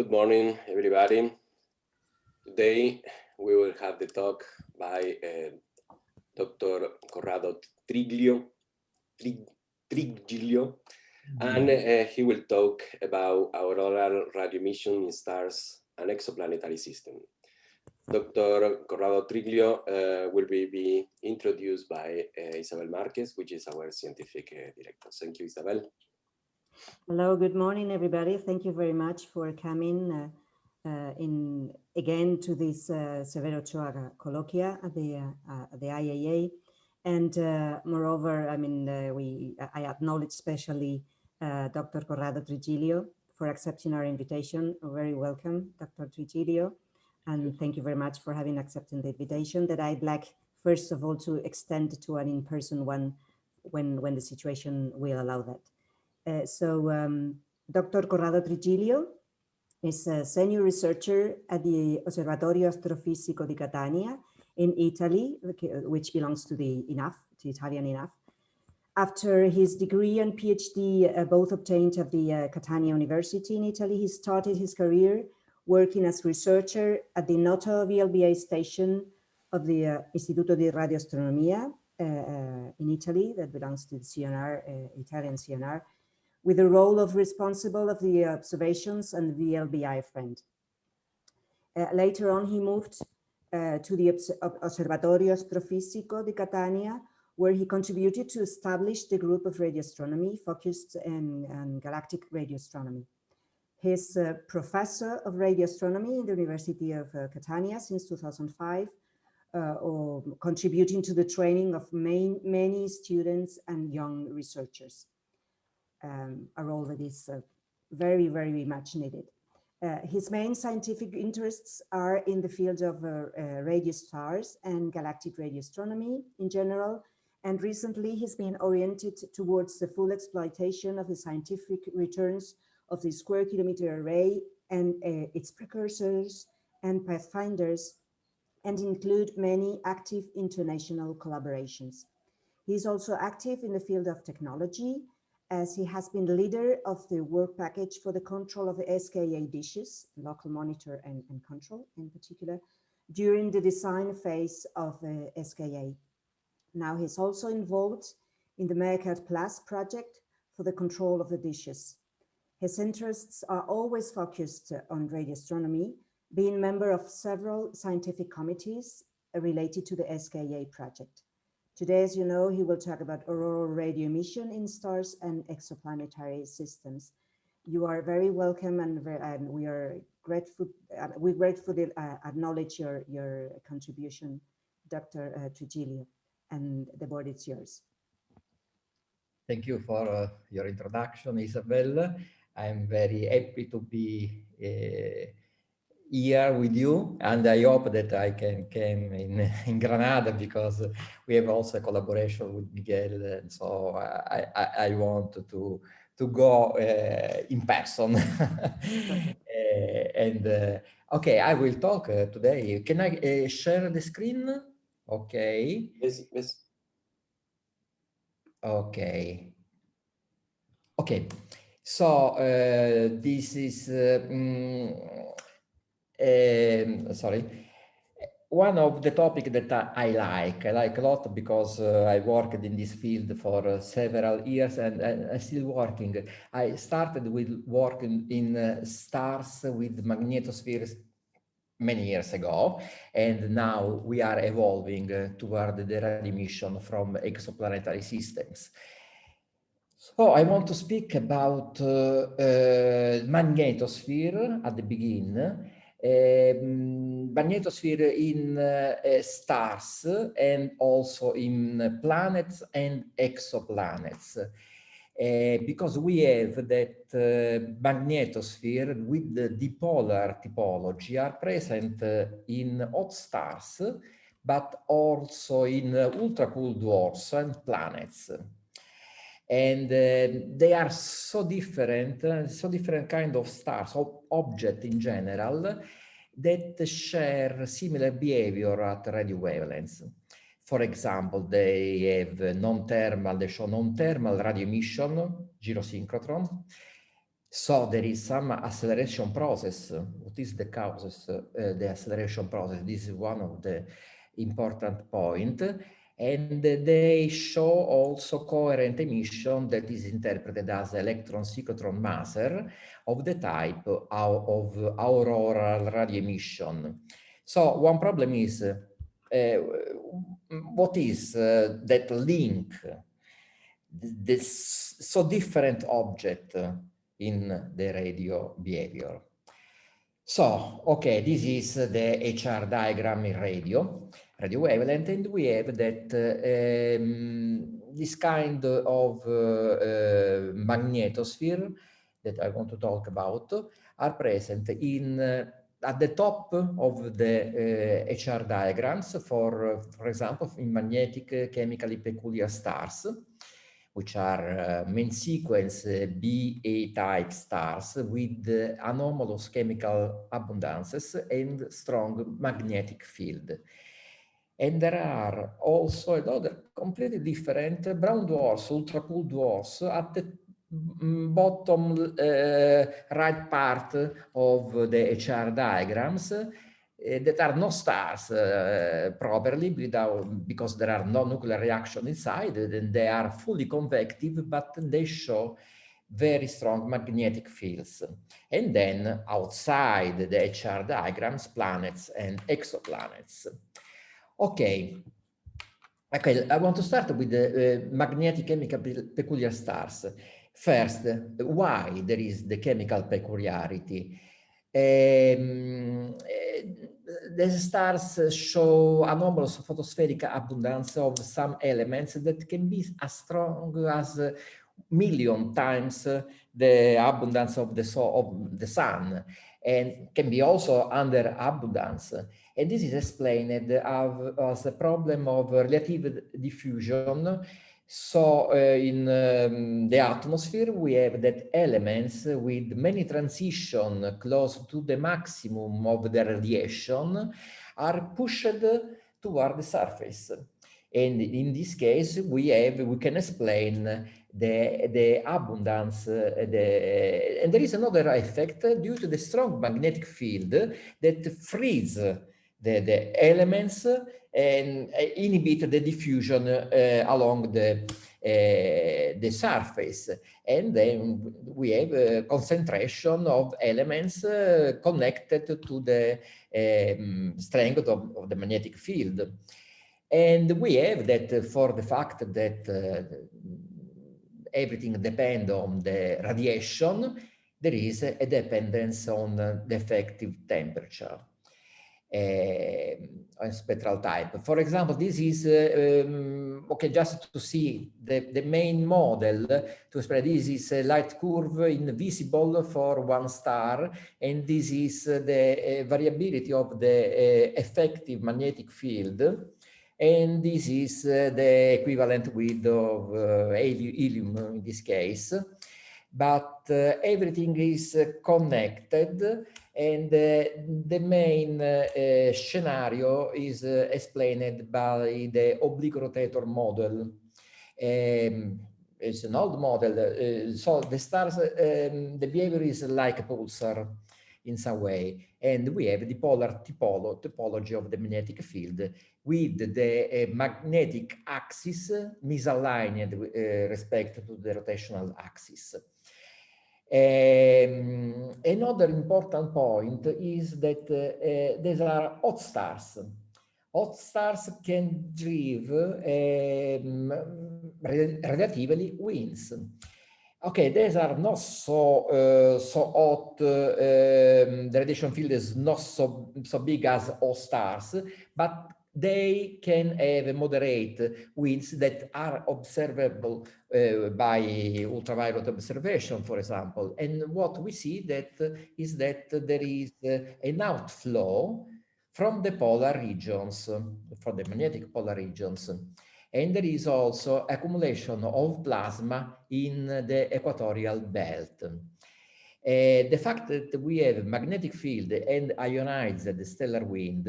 Good morning, everybody. Today we will have the talk by uh, Dr. Corrado Triglio, Trig, Triglio, and uh, he will talk about auroral radio emission in stars and exoplanetary system. Dr. Corrado Triglio uh, will be, be, introduced by uh, Isabel Marquez, which is our scientific uh, director. Thank you, Isabel. Hello, good morning, everybody. Thank you very much for coming uh, uh, in again to this uh, Severo Ochoa colloquia at the, uh, the IAA. And uh, moreover, I mean, uh, we I acknowledge especially Dr. Corrado Trigilio for accepting our invitation. Very welcome, Dr. Trigilio. And thank you very much for having accepted the invitation that I'd like, first of all, to extend to an in-person one when, when the situation will allow that. Uh, so um, Dr. Corrado Trigilio is a senior researcher at the Osservatorio Astrofisico di Catania in Italy, which belongs to the INAF, to Italian INAF. After his degree and PhD, uh, both obtained at the uh, Catania University in Italy, he started his career working as researcher at the Noto VLBA station of the uh, Istituto di Radioastronomia uh, uh, in Italy, that belongs to the CNR, uh, Italian CNR, with the role of responsible of the observations and the VLBI friend. Uh, later on, he moved uh, to the Observatorio Astrofisico di Catania, where he contributed to establish the group of radio astronomy focused on, on galactic radio astronomy. He's a professor of radio astronomy in the University of uh, Catania since 2005, uh, contributing to the training of main, many students and young researchers um, a role that is uh, very, very much needed. Uh, his main scientific interests are in the field of uh, uh, radio stars and galactic radio astronomy in general, and recently he's been oriented towards the full exploitation of the scientific returns of the square kilometer array and uh, its precursors and pathfinders, and include many active international collaborations. He's also active in the field of technology as he has been leader of the work package for the control of the SKA dishes, local monitor and, and control in particular, during the design phase of the SKA. Now he's also involved in the MeerKAT Plus project for the control of the dishes. His interests are always focused on radio astronomy, being member of several scientific committees related to the SKA project. Today, as you know, he will talk about auroral radio emission in stars and exoplanetary systems. You are very welcome and, and we are grateful, uh, we gratefully uh, acknowledge your, your contribution, Dr. Uh, Trigilio, and the board is yours. Thank you for uh, your introduction, Isabel. I'm very happy to be uh, here with you and I hope that I can come in, in Granada because we have also a collaboration with Miguel and so I, I, I want to to go uh, in person. Uh, and uh, okay I will talk uh, today. Can I uh, share the screen? Okay. Yes yes. Okay. Okay. So uh, this is um, um, sorry, one of the topic that I, like, I like a lot because uh, I worked in this field for uh, several years and, I'm still working. I started with working in uh, stars with magnetospheres many years ago, and now we are evolving uh, toward the radio emission from exoplanetary systems. So I want to speak about uh, uh, magnetosphere at the beginning um, magnetosphere in uh, stars and also in planets and exoplanets. Uh, because we have that uh, magnetosphere with the dipolar topology are present uh, in hot stars, but also in ultra-cool dwarfs and planets and uh, they are so different, uh, so different kind of stars, of object in general, that share similar behavior at radio wavelengths. For example, they have non-thermal, they show non-thermal radio emission, gyrosynchrotron, So there is some acceleration process. What is the causes, uh, the acceleration process? This is one of the important point. And they show also coherent emission that is interpreted as electron cyclotron maser of the type of auroral radio emission. So one problem is, uh, what is uh, that link, this so different object in the radio behavior? So, okay, this is the HR diagram in radio, radio wavelength, and we have that uh, um, this kind of uh, uh, magnetosphere that I want to talk about are present in uh, at the top of the uh, HR diagrams for, uh, for example, in magnetic chemically peculiar stars which are uh, main sequence uh, BA type stars with uh, anomalous chemical abundances and strong magnetic field. And there are also another completely different brown dwarfs, ultra cool dwarfs at the bottom uh, right part of the HR diagrams uh, that are no stars uh, properly without, because there are no nuclear reaction inside and they are fully convective, but they show very strong magnetic fields. And then outside the HR diagrams, planets and exoplanets. Okay. Okay, I want to start with the uh, magnetic chemical peculiar stars. First, why there is the chemical peculiarity? Um, the stars show anomalous photospheric abundance of some elements that can be as strong as a million times the abundance of the, so of the sun and can be also under abundance. And this is explained as a problem of relative diffusion so uh, in um, the atmosphere, we have that elements with many transition close to the maximum of the radiation are pushed toward the surface. And in this case, we have we can explain the the abundance. Uh, the, and there is another effect due to the strong magnetic field that frees the, the elements and uh, inhibit the diffusion uh, along the uh, the surface and then we have a concentration of elements connected to the um, strength of, of, the magnetic field and we have that for the fact that everything depends on the radiation there is a dependence on the effective temperature uh, spectral type. For example, this is, uh, um, okay, just to see the, the main model to spread this is a light curve invisible for one star, and this is the uh, variability of the uh, effective magnetic field. And this is uh, the equivalent width of uh, helium in this case. But everything is connected and uh, the main uh, scenario is uh, explained by the oblique rotator model. Um, it's an old model. Uh, so the stars, um, the behavior is like a pulsar in some way. And we have the polar typolo topology of the magnetic field with the uh, magnetic axis misaligned with uh, respect to the rotational axis. Um, another important point is that uh, these are hot stars. Hot stars can drive um, relatively winds. Okay, these are not so uh, so hot. Uh, um, the radiation field is not so so big as hot stars, but they can have moderate winds that are observable uh, by ultraviolet observation, for example. And what we see that is that there is uh, an outflow from the polar regions, from the magnetic polar regions. And there is also accumulation of plasma in the equatorial belt. Uh, the fact that we have magnetic field and ionized stellar wind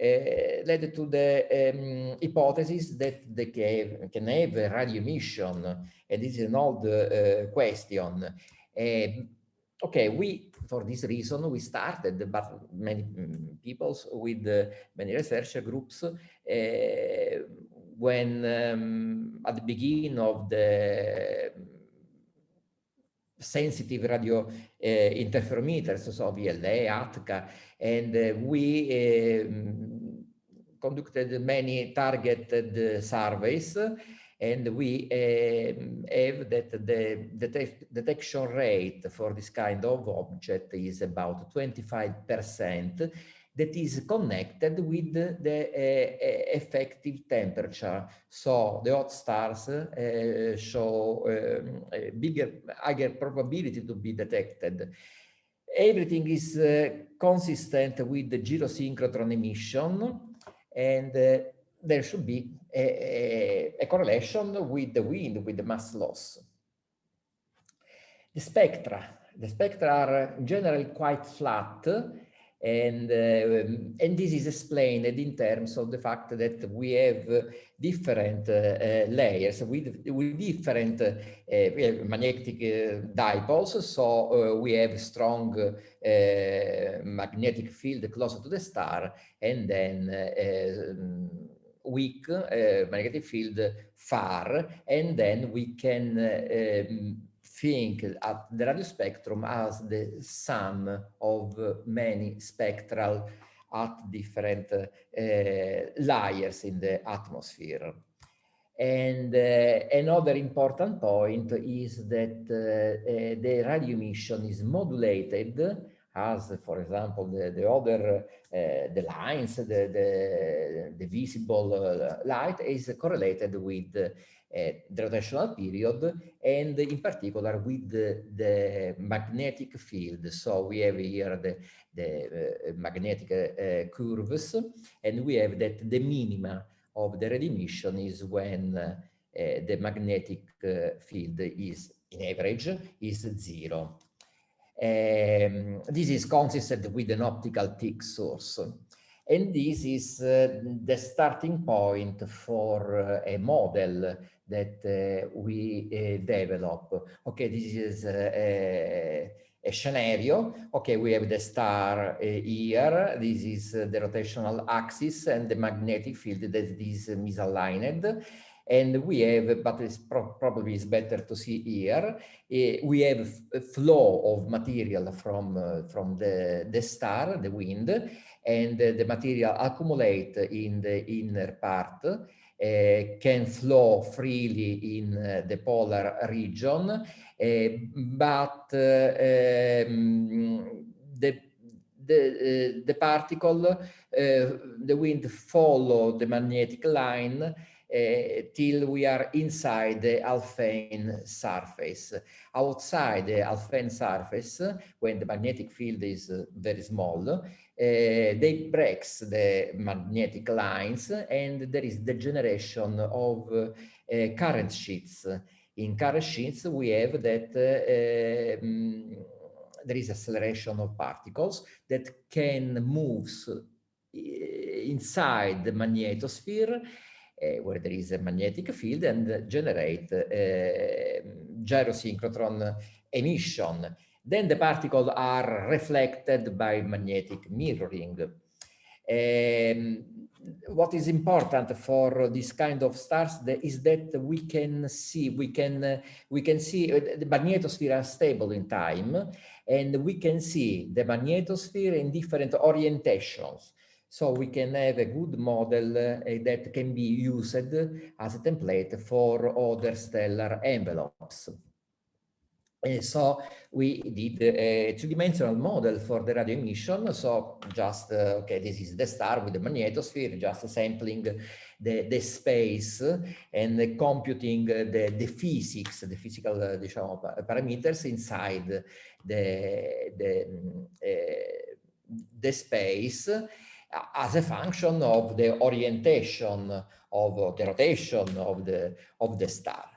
uh, led to the um, hypothesis that they can, can have a radio emission, and this is an old uh, question. Uh, okay, we, for this reason, we started, but many mm, people with uh, many research groups, when um, at the beginning of the sensitive radio uh, interferometers, so VLA, ATCA, and uh, we um, conducted many targeted surveys and we uh, have that the detect detection rate for this kind of object is about 25% that is connected with the uh, effective temperature. So the hot stars uh, show um, a bigger, higher probability to be detected. Everything is uh, consistent with the gyrosynchrotron emission and there should be a, a, correlation with the wind, with the mass loss. The spectra, the spectra are generally quite flat and uh, and this is explained in terms of the fact that we have different uh, layers with with different uh, we magnetic dipoles. So we have strong magnetic field closer to the star and then weak uh, magnetic field far, and then we can um, think at the radio spectrum as the sum of many spectral at different uh, layers in the atmosphere. And uh, another important point is that uh, uh, the radio emission is modulated as, for example, the, the other, the lines, the, the, the visible light is correlated with the rotational period and in particular with the, the magnetic field. So we have here the, the uh, magnetic uh, curves and we have that the minima of the red emission is when uh, the magnetic field is in average is zero. Um, this is consistent with an optically thick source. And this is uh, the starting point for uh, a model that uh, we uh, develop. Okay, this is uh, a, a, scenario. Okay, we have the star uh, here. This is the rotational axis and the magnetic field that is misaligned and we have, but it's pro probably is better to see here, uh, we have a flow of material from, uh, from the, the star, the wind, and uh, the material accumulate in the inner part, uh, can flow freely in uh, the polar region, uh, but um, the the, uh, the particle, uh, the wind follow the magnetic line uh, till we are inside the Alfvén surface. Outside the Alfvén surface, when the magnetic field is very small, uh, they breaks the magnetic lines and there is the generation of current sheets. In current sheets, we have that um, there is acceleration of particles that can move inside the magnetosphere uh, where there is a magnetic field and generate uh, gyrosynchrotron emission. Then the particles are reflected by magnetic mirroring. Um, what is important for this kind of stars is that we can see we can we can see uh, the magnetosphere stable in time and we can see the magnetosphere in different orientations so we can have a good model uh, that can be used as a template for other stellar envelopes. And so we did a two-dimensional model for the radio emission. So just, uh, okay, this is the star with the magnetosphere, just sampling the, the space and computing the, the physics, the physical uh, diciamo, parameters inside the, the, uh, the space as a function of the orientation of the rotation of the of the star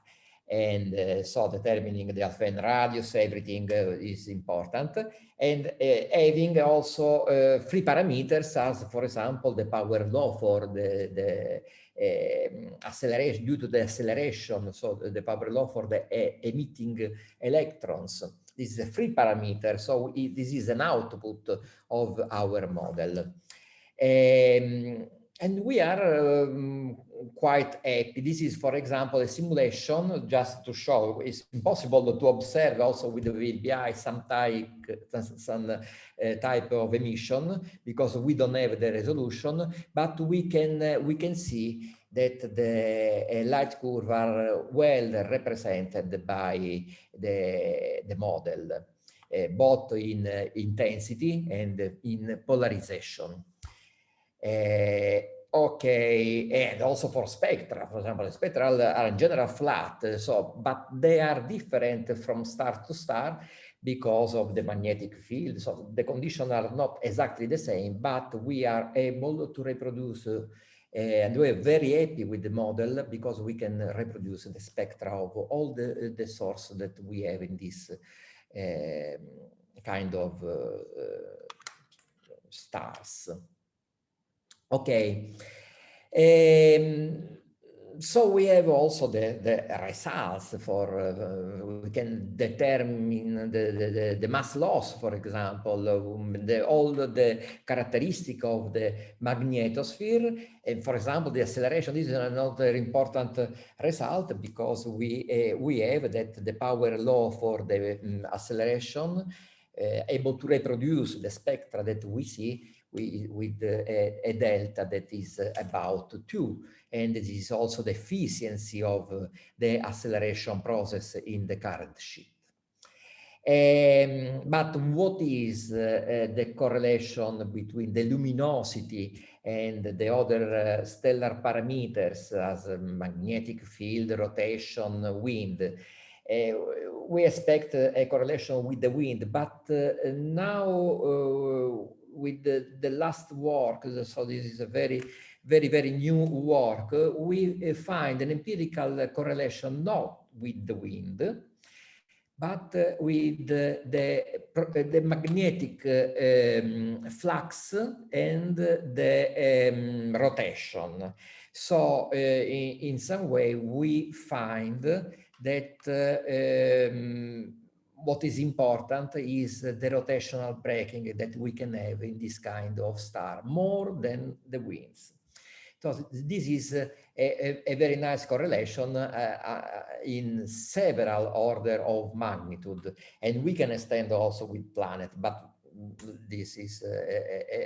and uh, so determining the Alfvén radius everything uh, is important and uh, having also free parameters as for example the power law for the the um, acceleration due to the acceleration so the, the power law for the emitting electrons This is a free parameter, so it, this is an output of our model. Um, and we are um, quite happy. This is, for example, a simulation just to show it's impossible to observe also with the VLBI some type, some uh, type of emission because we don't have the resolution, but we can uh, we can see that the uh, light curve are well represented by the, the model, uh, both in uh, intensity and in polarization. Okay, and also for spectra, for example, spectra are in general flat, so, but they are different from star to star because of the magnetic field. So the conditions are not exactly the same, but we are able to reproduce uh, and we're very happy with the model because we can reproduce the spectra of all the, the source that we have in this uh, kind of uh stars. Okay. Um, so we have also the, the results for, uh, we can determine the, the, the, mass loss, for example, um, the, all the characteristic of the magnetosphere. And for example, the acceleration, this is another important result because we, uh, we have that the power law for the um, acceleration uh, able to reproduce the spectra that we see with, a, a, delta that is about two. And this is also the efficiency of the acceleration process in the current sheet. Um, but what is uh, the correlation between the luminosity and the other uh, stellar parameters as magnetic field, rotation, wind? Uh, we expect a correlation with the wind, but uh, now uh, with the, the last work, so this is a very, very, very new work, we find an empirical correlation not with the wind, but with the, the, the magnetic um, flux and the um, rotation. So uh, in, in, some way we find that uh, um, what is important is the rotational braking that we can have in this kind of star, more than the winds. So this is a, a, a very nice correlation uh, uh, in several order of magnitude, and we can extend also with planet, but this is uh, uh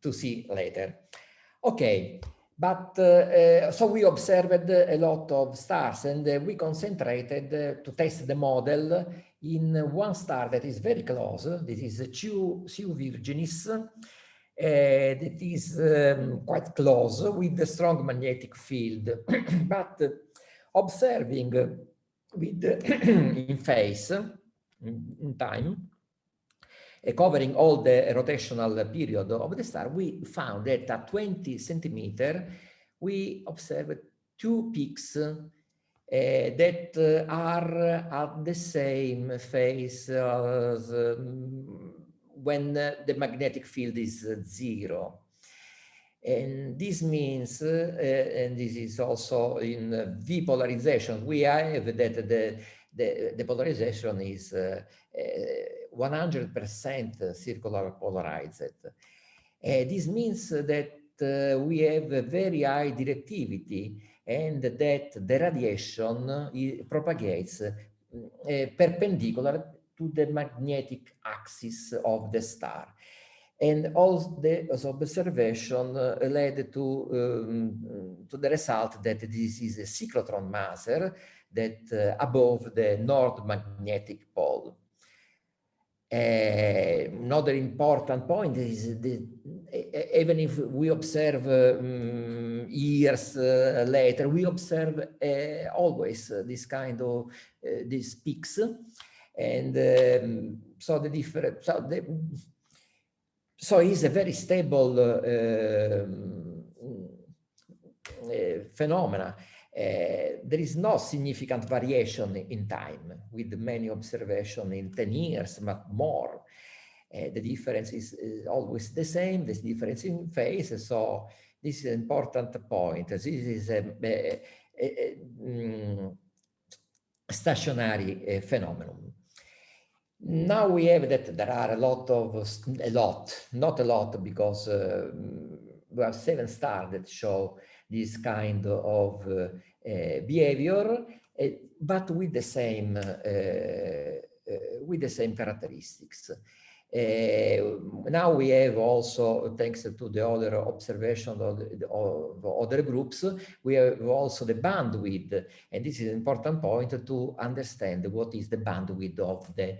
to see later. Okay, but uh, uh, so we observed a lot of stars and uh, we concentrated to test the model in one star that is very close. This is CU, CU Virginis. Uh, that is um, quite close with the strong magnetic field. but observing with in phase, in time, covering all the rotational period of the star, we found that at 20 centimeter, we observed two peaks uh, that uh, are at the same phase as um, when uh, the magnetic field is zero. And this means, uh, and this is also in V polarization, we have that the, the, the polarization is 100% circular polarized. Uh, this means that uh, we have a very high directivity and that the radiation propagates uh, perpendicular to the magnetic axis of the star. And all the observation led to, um, to the result that this is a cyclotron maser that uh, above the north magnetic pole. Uh, another important point is the, even if we observe um, years uh, later, we observe uh, always this kind of these peaks, and um, so the different so the so it's a very stable phenomena. uh, there is no significant variation in time with many observations in 10 years, but more. Uh, the difference is, is, always the same, there's difference in phase, so this is an important point. This is a, a, a, a um, stationary uh, phenomenon. now we have that there are a lot of, a lot, not a lot, because uh, we have seven stars that show this kind of uh, uh, behavior, uh, but with the same, uh, with the same characteristics. Uh, now we have also, thanks to the other observation of, the, of other groups, we have also the bandwidth. And this is an important point to understand what is the bandwidth of the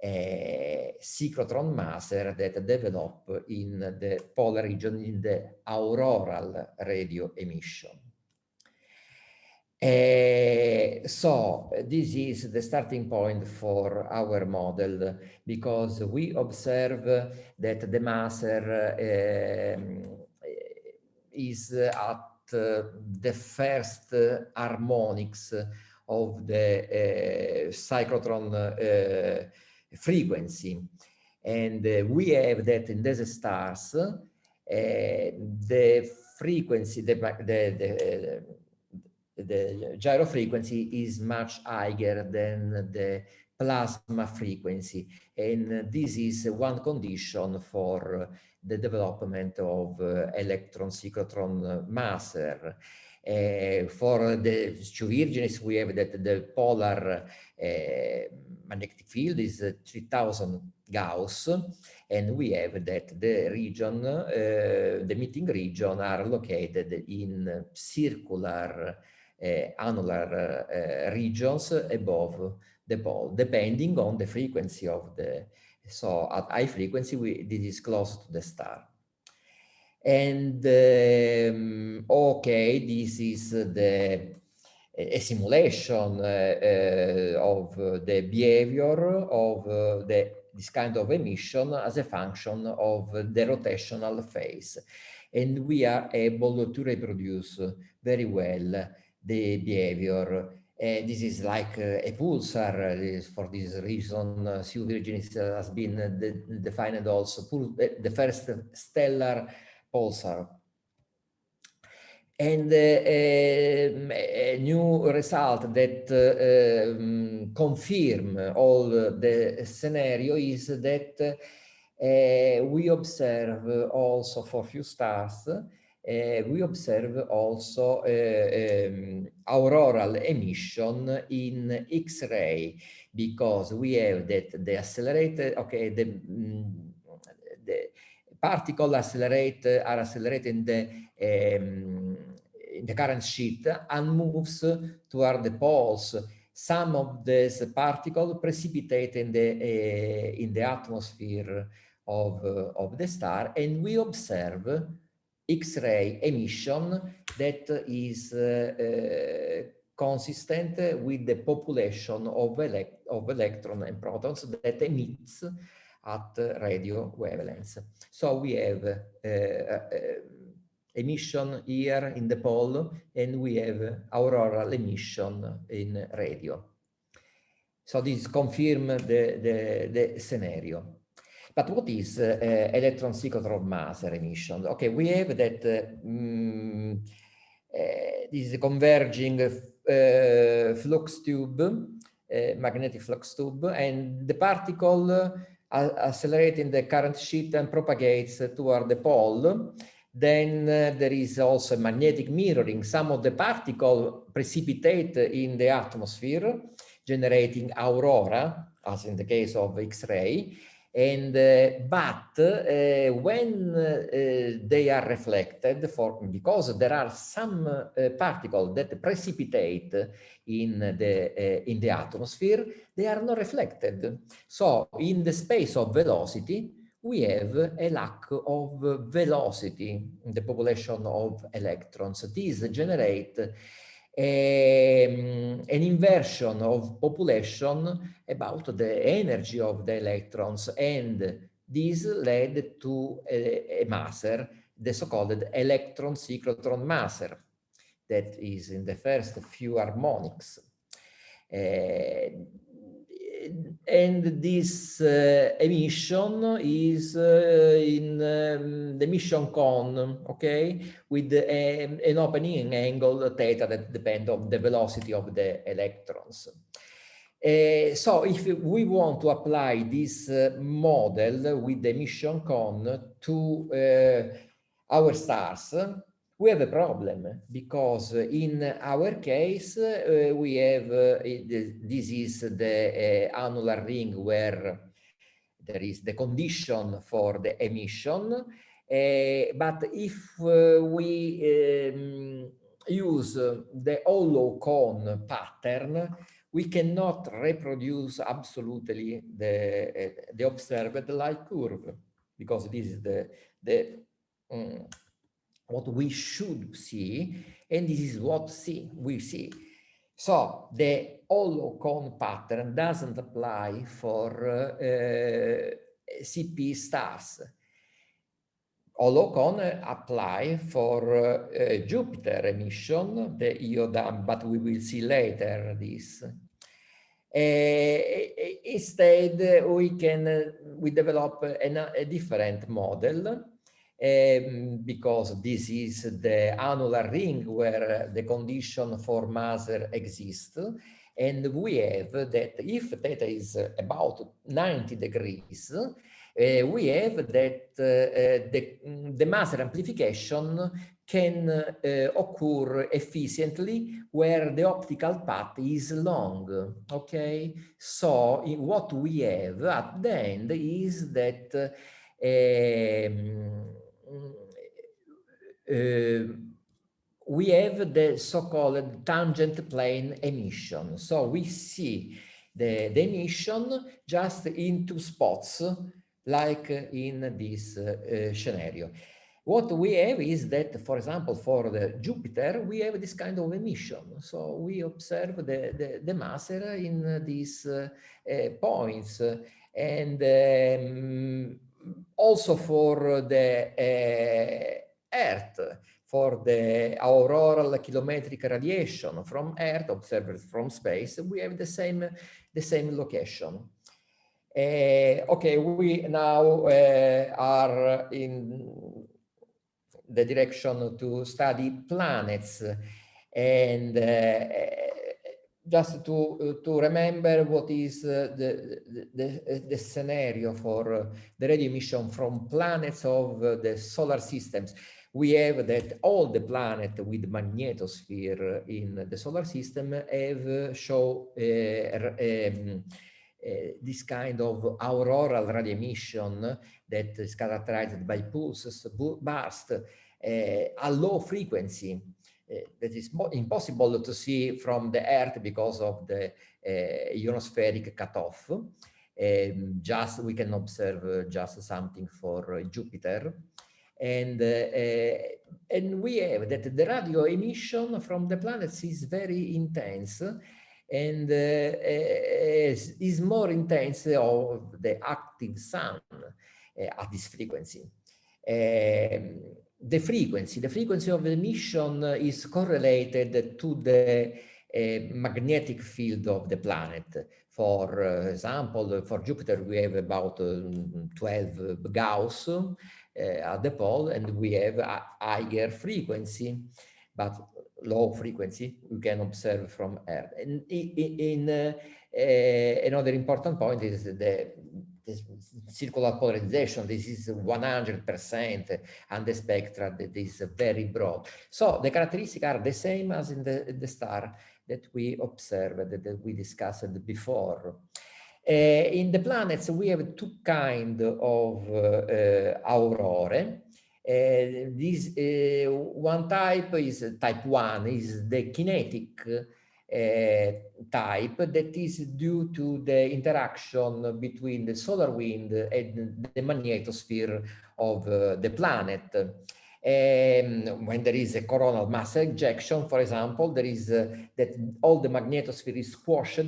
cyclotron maser that develop in the polar region in the auroral radio emission. Uh, so this is the starting point for our model because we observe that the maser uh, is at uh, the first harmonics of the cyclotron frequency. And uh, we have that in these stars, uh, the frequency, the, the, the the gyro frequency is much higher than the plasma frequency. And this is one condition for the development of uh, electron cyclotron uh, maser. Uh, for the CU Virginis, we have that the polar uh, magnetic field is 3000 Gauss, and we have that the region, uh, the meeting region are located in circular annular regions above the pole, depending on the frequency of the, so at high frequency, we, this is close to the star. And um, okay, this is the a simulation uh, uh, of the behavior of uh, the, this kind of emission as a function of the rotational phase. And we are able to reproduce very well the behavior. Uh, this is like uh, a pulsar. For this reason, uh, CU Virginis has been de defined also the first stellar pulsar. And uh, a new result that uh, um, confirm all the scenario is that uh, we observe also for few stars uh, we observe also uh, um, auroral emission in X-ray because we have that the accelerated, okay, the, mm, particle accelerate are accelerated in the um, in the current sheet and moves toward the poles. Some of these particles precipitate in the uh, in the atmosphere of uh, of the star, and we observe X-ray emission that is uh, consistent with the population of, elect of electrons and protons that emits at radio wavelengths. So we have uh, uh, emission here in the pole and we have auroral emission in radio. So this confirms the, the, the scenario. But what is uh, electron cyclotron maser emission? Okay, we have that um, this converging uh, flux tube, uh, magnetic flux tube, and the particle accelerating the current sheet and propagates toward the pole. Then uh, there is also magnetic mirroring. Some of the particles precipitate in the atmosphere, generating aurora, as in the case of X-ray, and uh, but uh, when uh, they are reflected for because there are some uh, particles that precipitate in the uh, in the atmosphere they are not reflected. So in the space of velocity we have a lack of velocity in the population of electrons. These generate um, an inversion of population about the energy of the electrons and this led to a, a maser, the so-called electron cyclotron maser that is in the first few harmonics. Uh, and this uh, emission is uh, in um, the emission cone, okay, with a, um, an opening angle theta that depend on the velocity of the electrons. Uh, so if we want to apply this uh, model with the emission cone to uh, our stars, we have a problem because in our case, uh, we have, uh, this is the uh, annular ring where there is the condition for the emission. but if we um, use the hollow cone pattern, we cannot reproduce absolutely the, the observed light curve because this is the, the um, what we should see, and this is what see, we see. So the hollow cone pattern doesn't apply for uh, CP stars. Hollow cone apply for uh, Jupiter emission, the Io-DAM, but we will see later this. Uh, instead, we can uh, we develop a, a different model um, because this is the annular ring where the condition for Maser exists. And we have that if theta is about 90 degrees, uh, we have that uh, the, the Maser amplification can uh, occur efficiently where the optical path is long. Okay, so what we have at the end is that um, we have the so-called tangent plane emission. So we see the, the emission just in two spots, like in this uh, scenario. What we have is that, for example, for the Jupiter, we have this kind of emission. So we observe the, the, the Maser in these uh, uh, points. And um, also for the uh, Earth, for the auroral kilometric radiation from Earth observed from space, we have the same the same location. Uh, okay, we now uh, are in the direction to study planets and uh, just to to remember what is uh, the, the the scenario for uh, the radio emission from planets of uh, the solar systems. We have that all the planets with magnetosphere in the solar system have show uh, um, uh, this kind of auroral radio emission that is characterized by pulses burst uh, a low frequency. uh, that is impossible to see from the Earth because of the uh, ionospheric cutoff. Um, just we can observe uh, just something for Jupiter. And, and we have that the radio emission from the planets is very intense and uh, is, is, more intense of the active sun uh, at this frequency. Um, the frequency, the frequency of the emission is correlated to the uh, magnetic field of the planet. For uh, example, for Jupiter, we have about uh, 12 Gauss uh, at the pole, and we have a higher frequency, but low frequency we can observe from Earth. And in, in another important point is the circular polarization, this is 100% and the spectra that is very broad. So the characteristics are the same as in the, the star that we observed, that we discussed before. Uh, in the planets, we have two kind of uh, aurora. Uh, this uh, one type is type one, is the kinetic uh, type that is due to the interaction between the solar wind and the magnetosphere of uh, the planet. Um, when there is a coronal mass ejection, for example, there is uh, that all the magnetosphere is squashed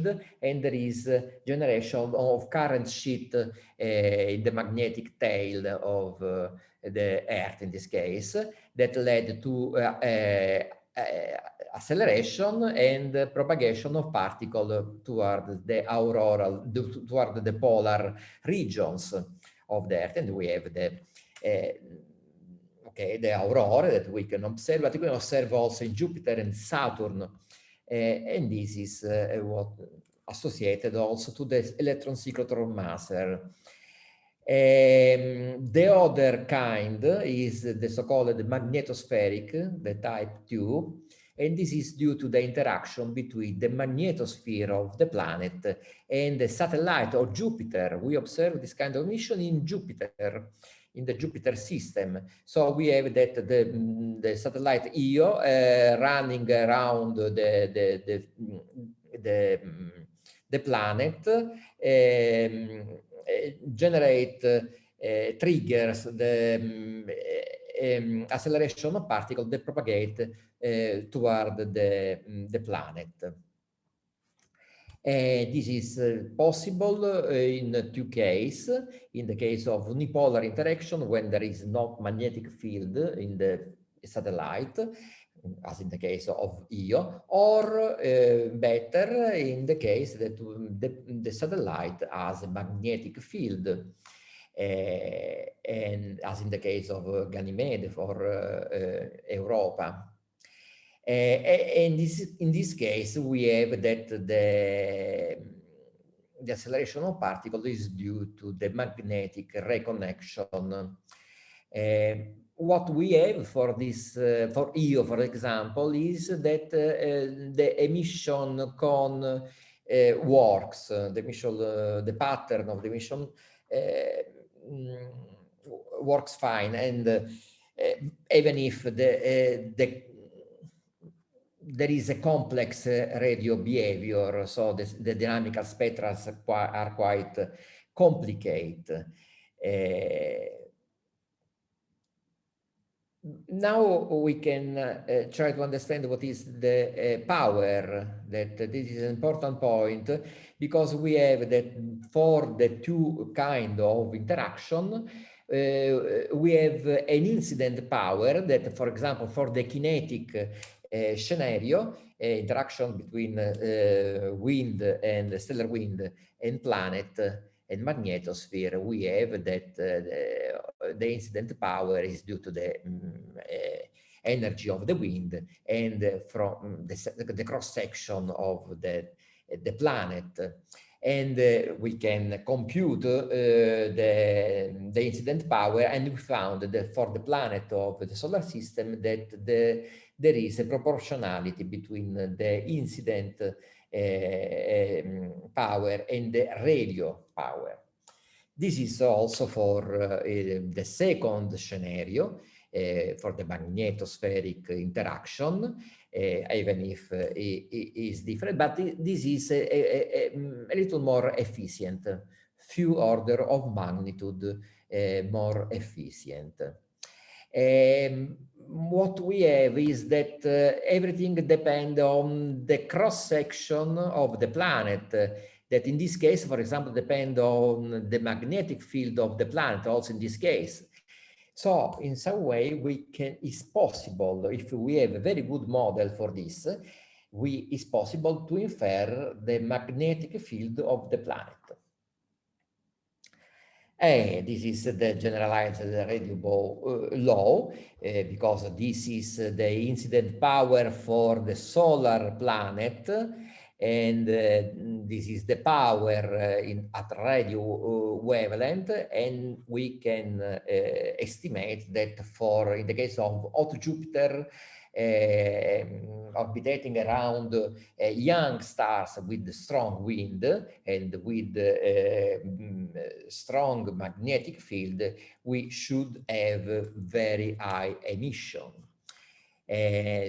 and there is uh, generation of current sheet uh, in the magnetic tail of the Earth in this case that led to acceleration and propagation of particle toward the auroral, toward the polar regions of the Earth. And we have the, uh, okay, the aurora that we can observe, but we can observe also in Jupiter and Saturn. Uh, and this is uh, what associated also to the electron cyclotron maser. Um, the other kind is the so-called magnetospheric, the type 2, and this is due to the interaction between the magnetosphere of the planet and the satellite of Jupiter. We observe this kind of mission in Jupiter, in the Jupiter system. So we have that the, the satellite Io uh, running around the, the, the, the, the planet um, generate uh, triggers the um, acceleration of particles that propagate uh, toward the, the planet. Uh, this is uh, possible uh, in two cases. In the case of unipolar interaction, when there is no magnetic field in the satellite, as in the case of Io, or better in the case that the, the satellite has a magnetic field. And as in the case of Ganymede for Europa. Uh, and this, in this case, we have that the, the acceleration of particles is due to the magnetic reconnection. Uh, what we have for this, uh, for Io, for example, is that the emission cone uh, works, the emission, the pattern of the emission mm, works fine. And even if the, the there is a complex radio behavior, so the, dynamical spectra are quite complicated. Uh, now we can uh, try to understand what is the uh, power that this is an important point because we have that for the two kind of interaction we have an incident power that for example for the kinetic Eh, scenario uh, interaction between eh, wind and stellar wind and planet and magnetosphere, we have that the, incident power is due to the um, energy of the wind and from mm, the, the cross section of the, the planet. And uh, we can compute uh, the, the incident power and we found that for the planet of the solar system that the, there is a proportionality between the incident Eh, ehm, power and the radio power. This is also for eh, the second scenario uh, for the magnetospheric interaction, uh, even if uh, it is different, but this is a, a, a, little more efficient, few order of magnitude more efficient. Um, what we have is that uh, everything depends on the cross section of the planet uh, that in this case, for example, depend on the magnetic field of the planet also in this case. So in some way we can, it's possible if we have a very good model for this, we, it's possible to infer the magnetic field of the planet. And this is the generalized radio Bode uh, law, uh, because this is the incident power for the solar planet, and uh, this is the power uh, in, at radio uh, wavelength, and we can uh, estimate that for, in the case of hot Jupiter, uh, orbitating around uh, young stars with strong wind and with uh, strong magnetic field, we should have very high emission.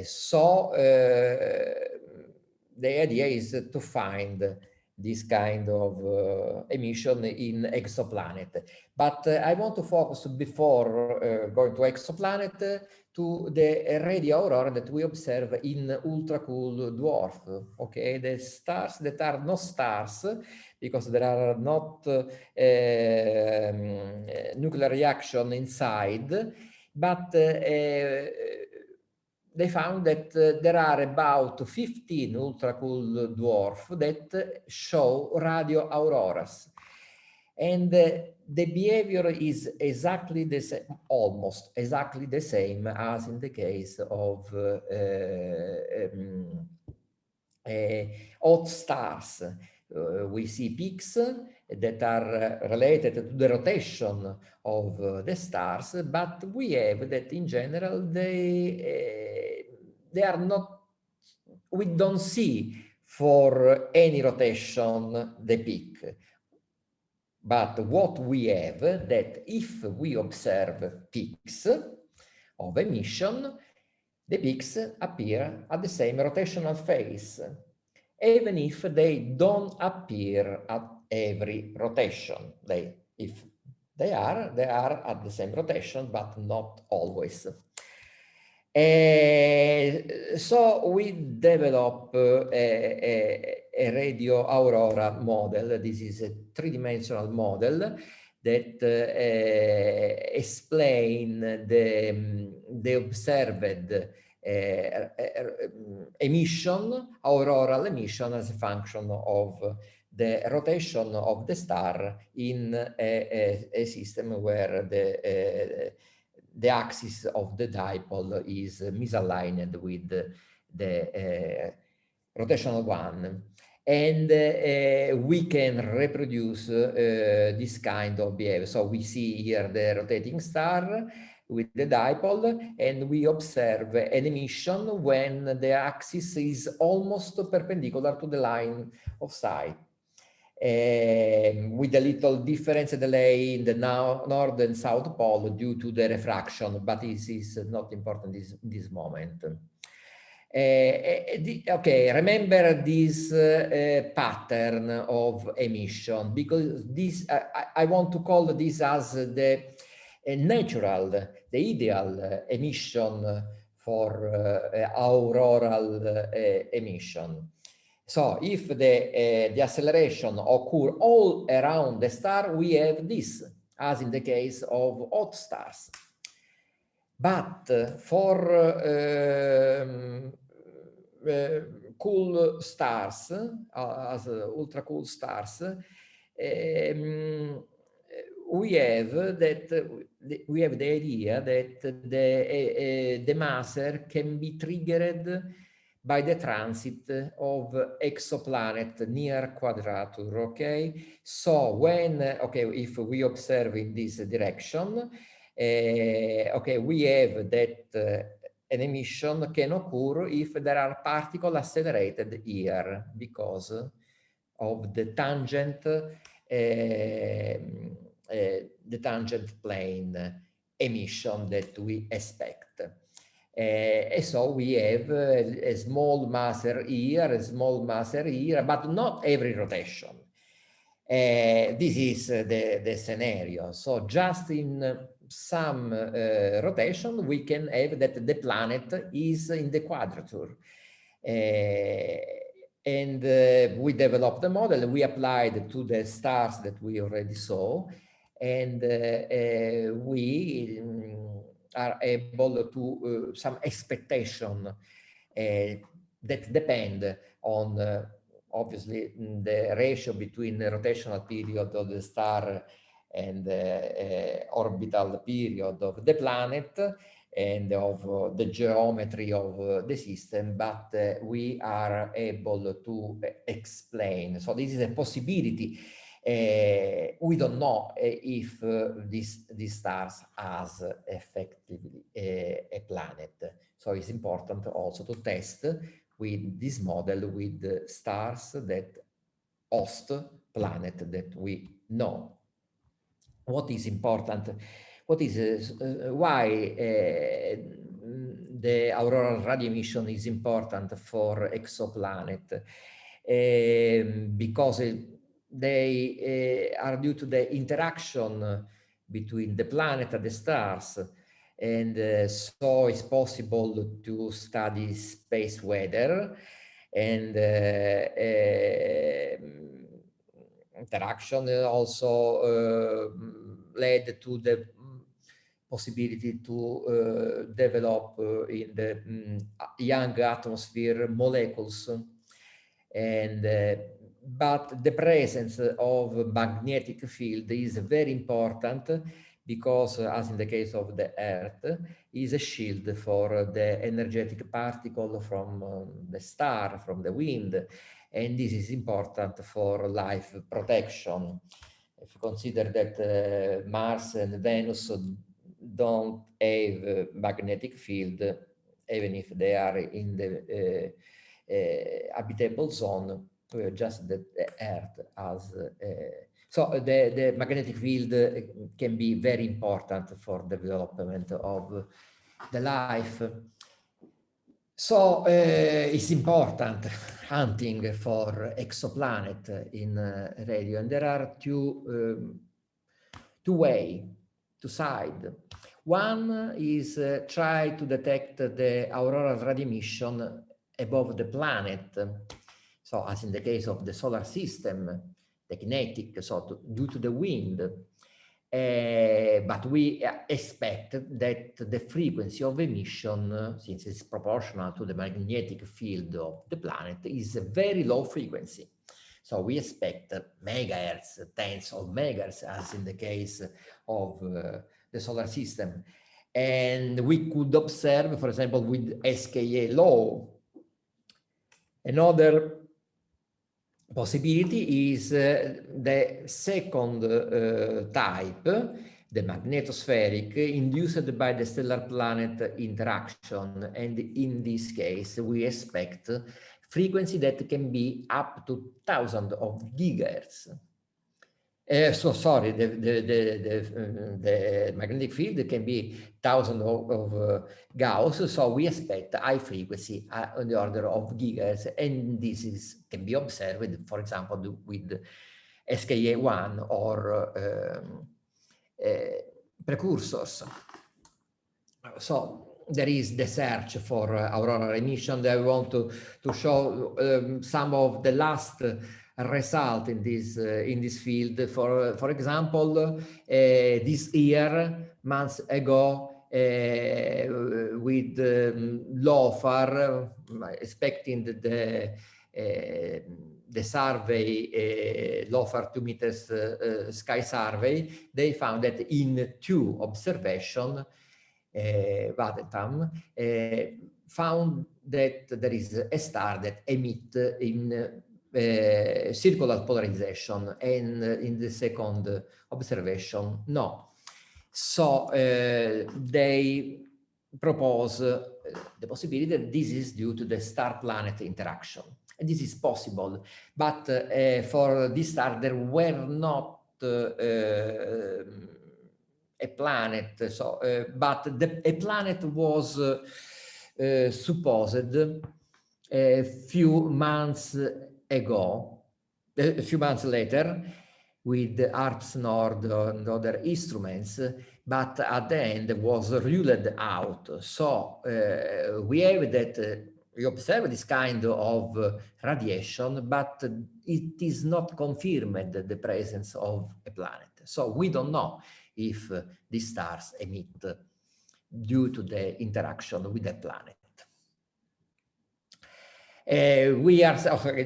So the idea is to find this kind of uh, emission in exoplanet. But uh, I want to focus before uh, going to exoplanet to the radio aurora that we observe in ultra cool dwarf. Okay, the stars that are not stars because there are not uh, um, nuclear reaction inside, but uh, they found that uh, there are about 15 ultra cool dwarf that show radio auroras. And uh, the behavior is exactly the same, almost exactly the same as in the case of uh, um, uh, hot stars. uh, we see peaks that are related to the rotation of uh, the stars, but we have that in general they uh, they are not. We don't see for any rotation the peak. But what we have that if we observe peaks of emission, the peaks appear at the same rotational phase even if they don't appear at every rotation. They, if they are, they are at the same rotation, but not always. Uh, so we develop uh, a, a, radio aurora model. This is a three-dimensional model that uh, explain the, the observed emission, auroral emission as a function of the rotation of the star in a, a, a system where the uh, the axis of the dipole is misaligned with the, the uh, rotational one and uh, we can reproduce uh, this kind of behavior so we see here the rotating star with the dipole and we observe an emission when the axis is almost perpendicular to the line of sight. With a little difference delay in the now north and south pole due to the refraction, but this is not important this, this moment. Uh, okay, remember this uh, pattern of emission because this I, I want to call this as the natural, the ideal emission for auroral emission. So if the, uh, the acceleration occur all around the star, we have this, as in the case of hot stars. But uh, for uh, cool stars, as ultra cool stars, um, we have that we have the idea that the the maser can be triggered by the transit of exoplanet near quadrature okay so when okay if we observe in this direction uh, okay we have that uh, an emission can occur if there are particles accelerated here because of the tangent uh, the tangent plane emission that we expect. Uh, so we have a, a, small maser here, a small maser here, but not every rotation. Uh, this is the, the scenario. So just in some uh, rotation, we can have that the planet is in the quadrature. and we developed the model, we applied to the stars that we already saw, and we are able to uh, some expectation uh, that depend on uh, obviously the ratio between the rotational period of the star and the orbital period of the planet and of uh, the geometry of uh, the system, but uh, we are able to explain. So this is a possibility uh, we don't know uh, if uh, this, these stars has effectively a, a, planet. So it's important also to test with this model with the stars that host planet that we know. What is important? What is uh, why uh, the auroral radio emission is important for exoplanet? Uh, because it, they uh, are due to the interaction between the planet and the stars. And uh, so it's possible to study space weather and uh, interaction also led to the possibility to develop in the um, young atmosphere molecules and but the presence of magnetic field is very important because as in the case of the earth is a shield for the energetic particle from um, the star from the wind and this is important for life protection. If you consider that uh, Mars and Venus don't have magnetic field, even if they are in the uh, uh, habitable zone, just that the Earth has so the, the magnetic field can be very important for the development of the life. So uh, it's important hunting for exoplanet in uh, radio, and there are two um, two way, two side. One is uh, try to detect the auroral radio emission above the planet. So as in the case of the solar system, the kinetic, so to, due to the wind. Uh, but we expect that the frequency of emission, since it's proportional to the magnetic field of the planet, is a very low frequency. So we expect megahertz, tens of megahertz, as in the case of uh, the solar system. And we could observe, for example, with SKA-Low, another possibility is uh, the second uh, type, the magnetospheric, induced by the stellar-planet interaction. And in this case, we expect frequency that can be up to thousands of gigahertz. Uh, so sorry, the, the, the, the, the, magnetic field can be thousands of, of uh, Gauss, so we expect high frequency uh, on the order of gigahertz, and this is can be observed, for example, with SKA1 or um, precursors. So there is the search for uh, auroral emission. I want to, to show um, some of the last result in this uh, in this field. For for example, uh, this year, months ago, uh, with um, LOFAR, expecting the the, the survey, LOFAR two meters sky survey, they found that in two observation, uh, Vedantham, found that there is a star that emit in uh, circular polarization and in the second observation, no. So uh, they propose uh, the possibility that this is due to the star-planet interaction. And this is possible, but uh, for this star there were not uh, a planet, so, but the, a planet was supposed a few months ago, a few months later, with the HARPS Nord and other instruments, but at the end was ruled out. So uh, we have that uh, we observe this kind of uh, radiation, but it is not confirmed the presence of a planet. So we don't know if uh, these stars emit due to the interaction with the planet. Uh, we are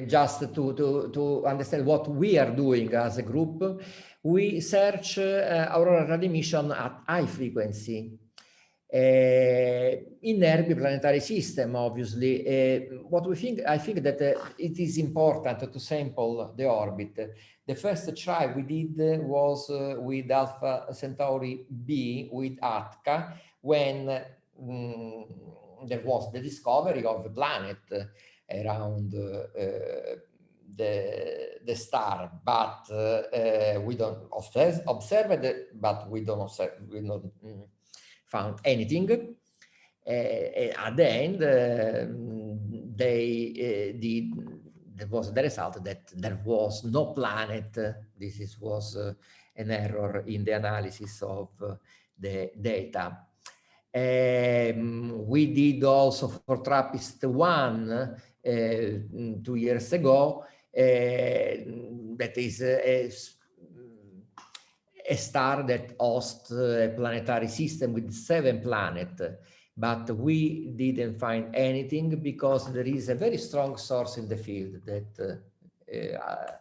just to, to, to understand what we are doing as a group. We search uh, radio emission at high frequency uh, in nearby planetary system, obviously. Uh, what we think, I think that uh, it is important to sample the orbit. The first try we did was uh, with Alpha Centauri B with ATCA when um, there was the discovery of a planet around uh, the the star, but uh, we don't observe, observe it, but we don't observe, we don't mm, found anything. at the end, they did there was the result that there was no planet. This is, was uh, an error in the analysis of uh, the data. Um, we did also for TRAPPIST-1 uh, two years ago uh, that is a, a star that hosts a planetary system with seven planets but we didn't find anything because there is a very strong source in the field that uh, uh,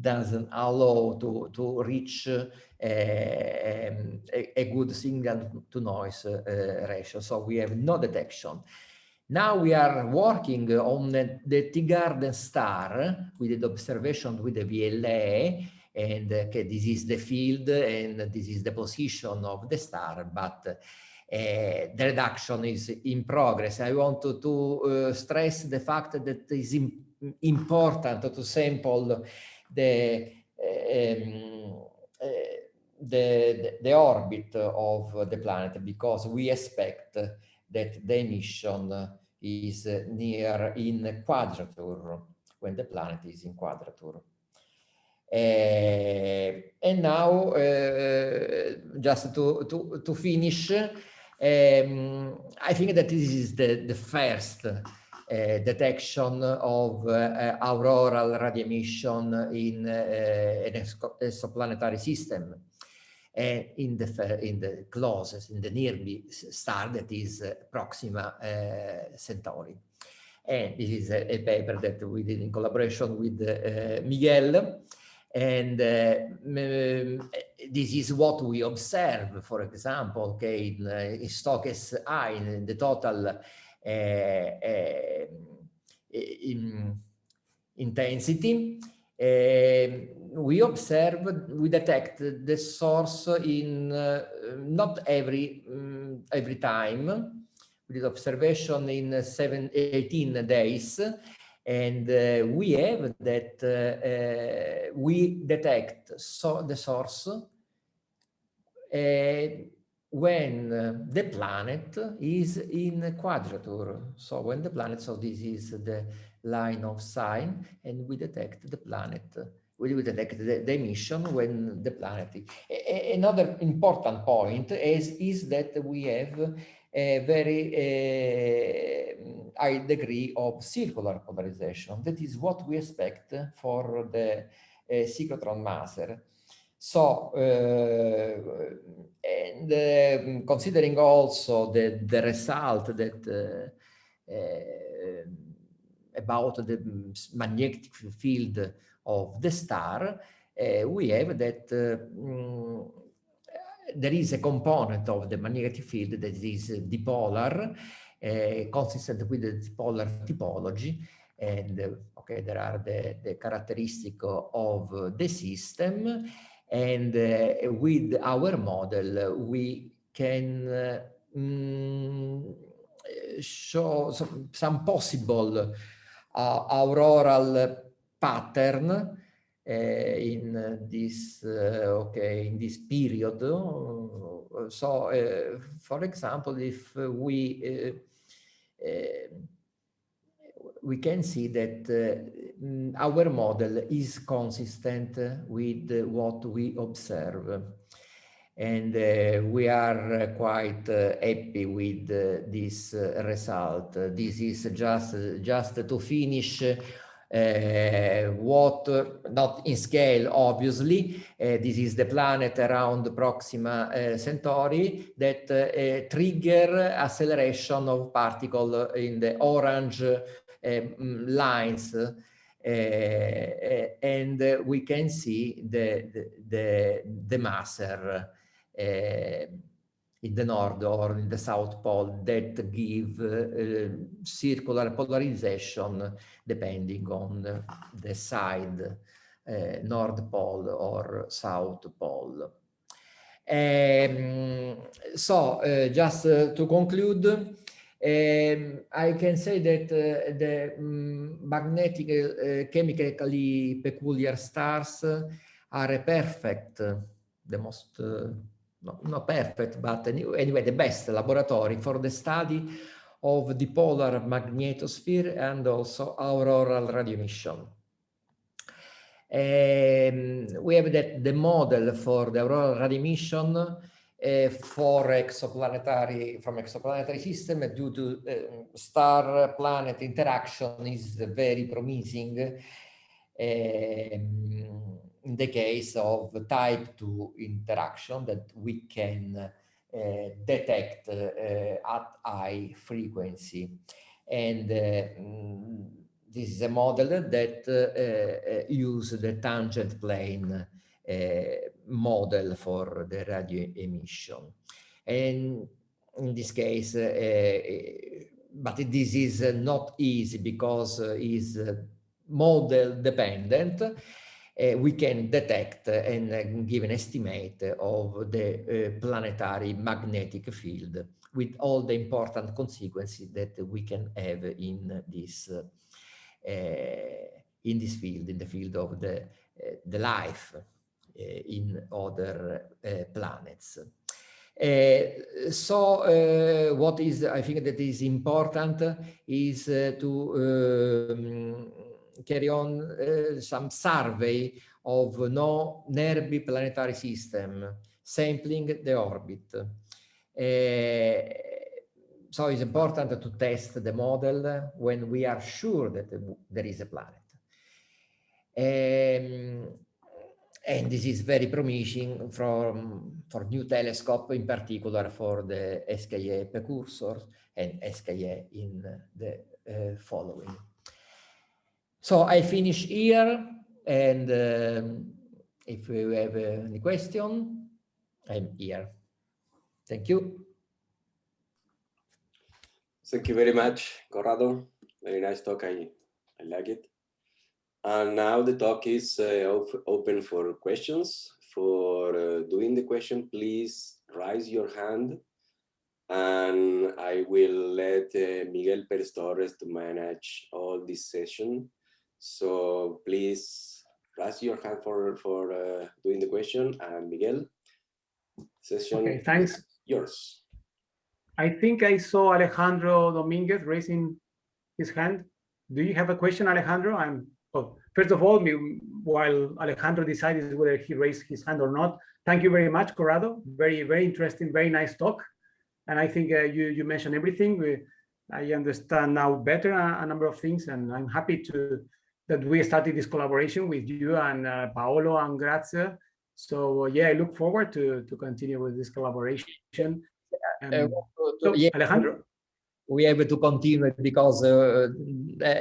doesn't allow to, to reach uh, a, a, good signal to noise uh, ratio. So we have no detection. Now we are working on the, the Teegarden star with the observation with the VLA and okay, this is the field and this is the position of the star, but uh, the reduction is in progress. I want to, to uh, stress the fact that it is important to sample the, um, the, the orbit of the planet because we expect that the emission is near in quadrature when the planet is in quadrature. Uh, and now, uh, just to, to, to finish, um, I think that this is the, the first uh, detection of uh, auroral radio emission in uh, an exoplanetary system and in the in the closest in the nearby star that is Proxima Centauri. And this is a, a, paper that we did in collaboration with Miguel. And uh, this is what we observe, for example, okay, in, uh, in Stokes I, in the total uh, uh in intensity. Uh, we observe, we detect the source in uh, not every um, every time. We did observation in seven, 18 days, and uh, we have that uh, uh, we detect so the source when the planet is in quadrature. So when the planet, so this is the line of sign, and we detect the planet. Will detect the, the emission when the planet. Another important point is, is that we have a very uh, high degree of circular polarization. That is what we expect for the uh, cyclotron maser. So, uh, and uh, considering also the, the result that uh, uh, about the magnetic field of the star, we have that um, there is a component of the magnetic field that is dipolar, uh, consistent with the dipolar topology. And uh, okay, there are the, the characteristic of the system. And uh, with our model, we can mm, show some, some possible auroral pattern uh, in this uh, okay in this period so uh, for example if we we can see that uh, our model is consistent with what we observe. And uh, we are quite uh, happy with this result. This is just, just to finish what, not in scale, obviously, uh, this is the planet around Proxima uh, Centauri that trigger acceleration of particle in the orange mm, lines. Uh, and uh, we can see the the the, the maser uh, in the north or in the south pole that give uh, circular polarization depending on the side, uh, north pole or south pole. Um, so uh, just to conclude, um, I can say that the um, magnetic chemically peculiar stars are a perfect, the most no, not perfect, but anyway, the best laboratory for the study of the polar magnetosphere and also auroral radio emission. Um, we have that the model for the auroral radio emission uh, for exoplanetary from exoplanetary system due to uh, star planet interaction is very promising. Um, in the case of type 2 interaction that we can uh, detect uh, at high frequency. And uh, mm, this is a model that uh, uh, uses the tangent plane uh, model for the radio emission. And in this case, but this is uh, not easy because uh, is uh, model dependent. Uh, we can detect and give an estimate of the planetary magnetic field with all the important consequences that we can have in this in this field, in the field of the the life in other planets. Uh, so uh, what is I think that is important is uh, to um, carry on some survey of no NERBI planetary system, sampling the orbit. so it's important to test the model when we are sure that there is a planet. Um, and this is very promising from, for new telescope, in particular for the SKA precursors and SKA in the uh, following. So I finish here, and um, if you have uh, any question, I'm here. Thank you. Thank you very much, Corrado. Very nice talk. I, I like it. And now the talk is uh, open for questions. For uh, doing the question, please raise your hand and I will let uh, Miguel Perez Torres to manage all this session. So please raise your hand for, for uh, doing the question and Miguel, session okay, thanks. yours. I think I saw Alejandro Dominguez raising his hand. Do you have a question, Alejandro? I'm well, first of all, while Alejandro decides whether he raised his hand or not, thank you very much, Corrado. Very, very interesting, very nice talk. And I think uh, you, you mentioned everything. We, I understand now better a, a, number of things, and I'm happy to that we started this collaboration with you and uh, Paolo and Grazia. So uh, yeah, I look forward to to continue with this collaboration. Um, uh, so, yeah. Alejandro, we have to continue because uh, uh,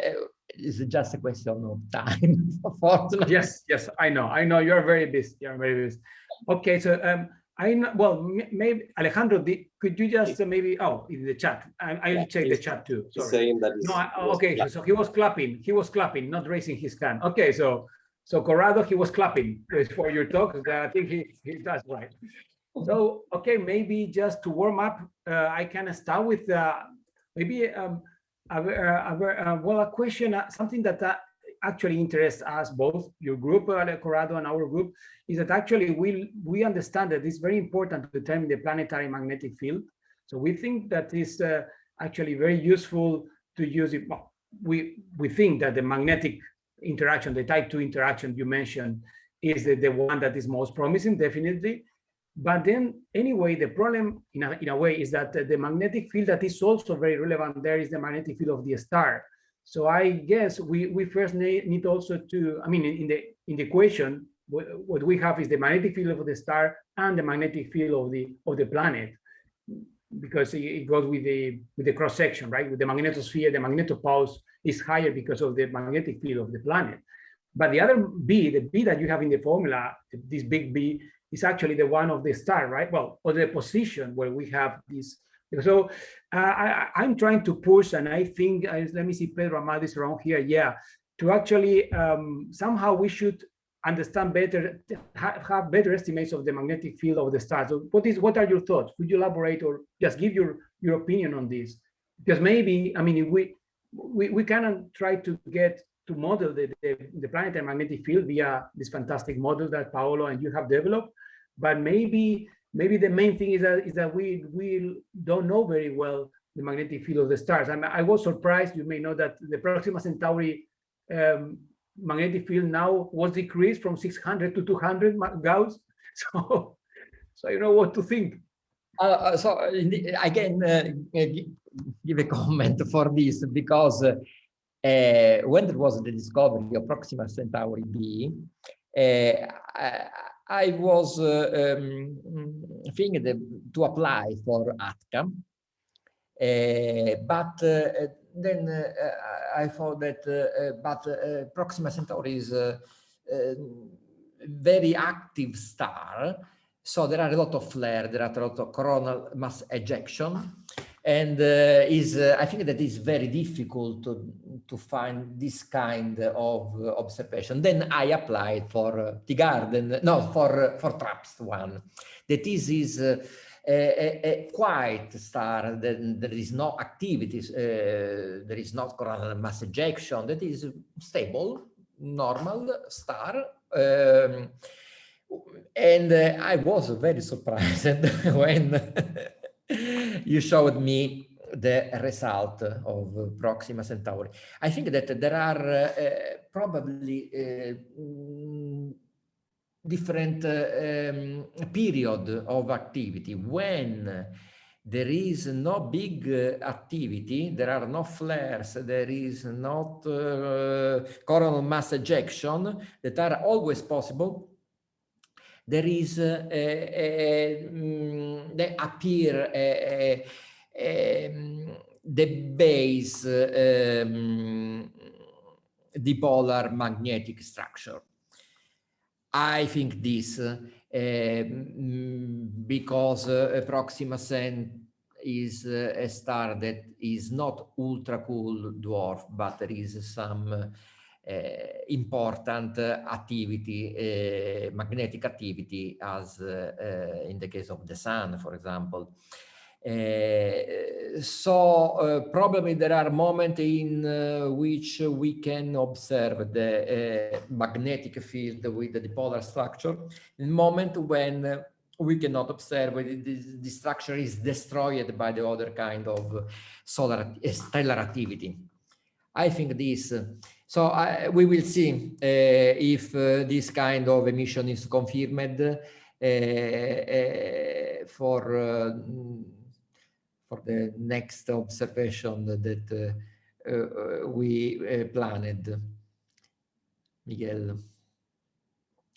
it's just a question of time, unfortunately. Yes, yes, I know. I know you're very busy. You're very busy. Okay, so um, I know, well, maybe Alejandro, could you just uh, maybe, oh, in the chat, I, I'll yeah, check the chat too. Sorry. Saying that no, I, okay, so he was clapping, he was clapping, not raising his hand. Okay, so so Corrado, he was clapping for your talk. I think he, he does right. So, okay, maybe just to warm up, uh, I can start with uh, maybe um, a, a, a, well, a question, uh, something that uh, actually interests us both, your group, uh, Corrado, and our group, is that actually we we understand that it's very important to determine the planetary magnetic field. So we think that is uh, actually very useful to use it. Well, we we think that the magnetic interaction, the type two interaction you mentioned, is the, the one that is most promising, definitely. But then anyway, the problem in a, in a way is that the magnetic field that is also very relevant there is the magnetic field of the star. So I guess we, we first need, also to, I mean, in the, in the equation, what we have is the magnetic field of the star and the magnetic field of the, of the planet because it goes with the with the cross section, right? With the magnetosphere, the magnetopause is higher because of the magnetic field of the planet. But the other B, the B that you have in the formula, this big B, is actually the one of the star, right? Well, or the position where we have this. So uh, I, I'm trying to push, and I think, uh, let me see, Pedro Amado is around here. Yeah, to actually um, somehow we should understand better, have better estimates of the magnetic field of the stars. So what is, what are your thoughts? Could you elaborate or just give your your opinion on this? Because maybe, I mean, we we we cannot try to get to model the, the, the planetary magnetic field via this fantastic model that Paolo and you have developed. But maybe maybe the main thing is that is that we we don't know very well the magnetic field of the stars. I, I was surprised. You may know that the Proxima Centauri um, magnetic field now was decreased from 600 to 200 Gauss. So, so you know what to think. Uh, uh so I can uh, give a comment for this because uh, uh, when there was the discovery of Proxima Centauri b, uh, I, I, was uh, um, thinking to apply for ATCA, uh, but uh, then uh, I thought that, but Proxima Centauri is a very active star, so there are a lot of flare, there are a lot of coronal mass ejection. And uh, is uh, I think that is very difficult to, to find this kind of uh, observation. Then I applied for uh, Teegarden, no, for uh, for TRAPPIST one. That is is uh, a, a, quiet star. Then there is no activities. there is not coronal mass ejection. That is stable, normal star. Um, and I was very surprised when you showed me the result of Proxima Centauri. I think that there are uh, probably uh, different uh, um, period of activity when there is no big uh, activity, there are no flares, there is not uh, coronal mass ejection that are always possible there is a, a, um, they appear a, the base um, dipolar magnetic structure. I think this uh, because uh, Proxima Centauri is uh, a star that is not ultra cool dwarf, but there is some important activity, uh, magnetic activity, as uh, in the case of the sun, for example. Uh, so uh, probably there are moments in uh, which we can observe the magnetic field with the dipolar structure, in moment when we cannot observe the, the structure is destroyed by the other kind of solar stellar activity. I think this so uh, we will see uh, if uh, this kind of emission is confirmed uh, uh, for uh, for the next observation that we planned. Miguel.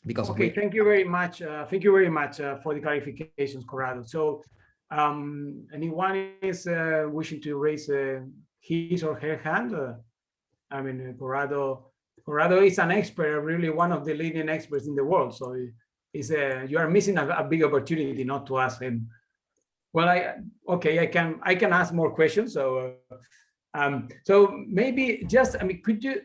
Because okay, thank you very much. thank you very much for the clarifications, Corrado. So um, anyone is wishing to raise his or her hand? I mean, Corrado, Corrado is an expert, really one of the leading experts in the world. So it's a, you are missing a, a big opportunity not to ask him. Well, I okay, I can I can ask more questions. So, uh, um, so maybe just I mean, could you?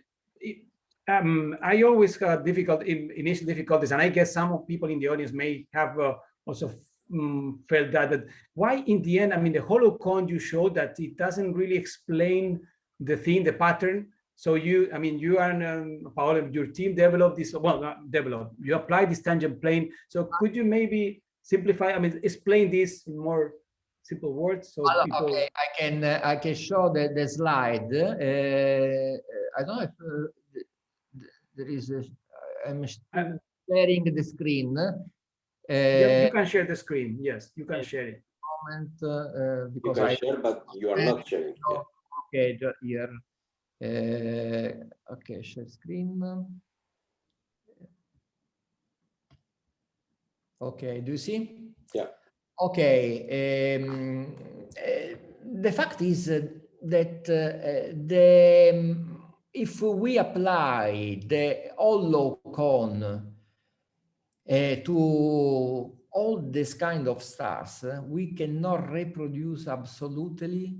Um, I always have difficult in, initial difficulties, and I guess some people in the audience may have uh, also um, felt that, that. Why, in the end, I mean, the hollow cone you showed that it doesn't really explain the thing, the pattern so you, I mean, you and um, Paolo, your team developed this, well, not developed, you apply this tangent plane. So could you maybe simplify, I mean, explain this in more simple words? So well, people... Okay, I can, uh, I can show the, the slide. Uh, I don't know if uh, there is, a, I'm sharing the screen. Uh, yeah, you can share the screen. Yes, you can share it. Moment, uh, because you can I, share, but you are not sharing. Yeah. Okay, here. Uh, okay, share screen. Okay, do you see? Yeah. Okay. Um, uh, the fact is that uh, the um, if we apply the hollow cone uh, to all this kind of stars, we cannot reproduce absolutely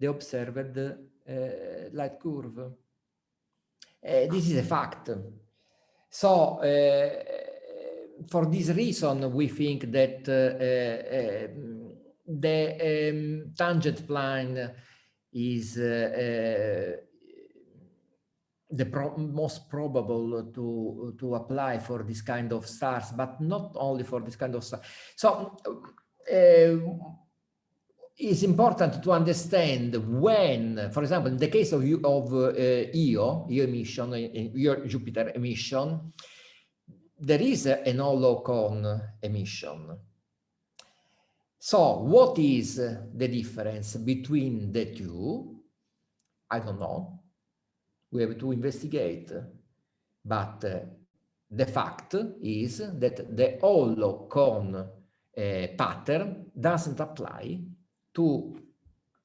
the observed light curve. Uh, this is a fact. So uh, for this reason, we think that the um, tangent plane is the pro most probable to to apply for this kind of stars, but not only for this kind of stars. So uh, it's important to understand when, for example, in the case of, of uh, Io, Io emission, Io Jupiter emission, there is an hollow cone emission. So what is the difference between the two? I don't know. We have to investigate. But uh, the fact is that the hollow cone uh, pattern doesn't apply to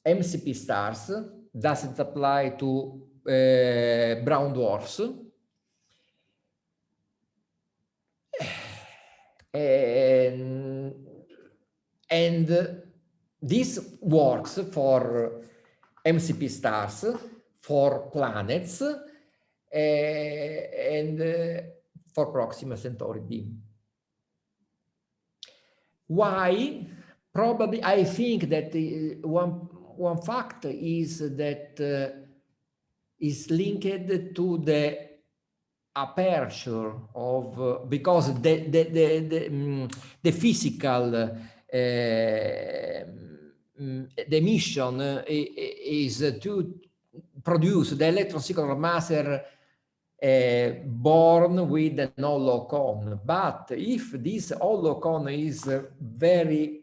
MCP stars doesn't apply to uh, brown dwarfs. And, and this works for MCP stars, for planets, uh, and uh, for Proxima Centauri b. Why? Probably, I think that the, one one fact is that uh, is linked to the aperture of uh, because the the the the, um, the physical uh, um, the mission is to produce the electron synchronous maser uh, born with an hollow cone. But if this hollow cone is very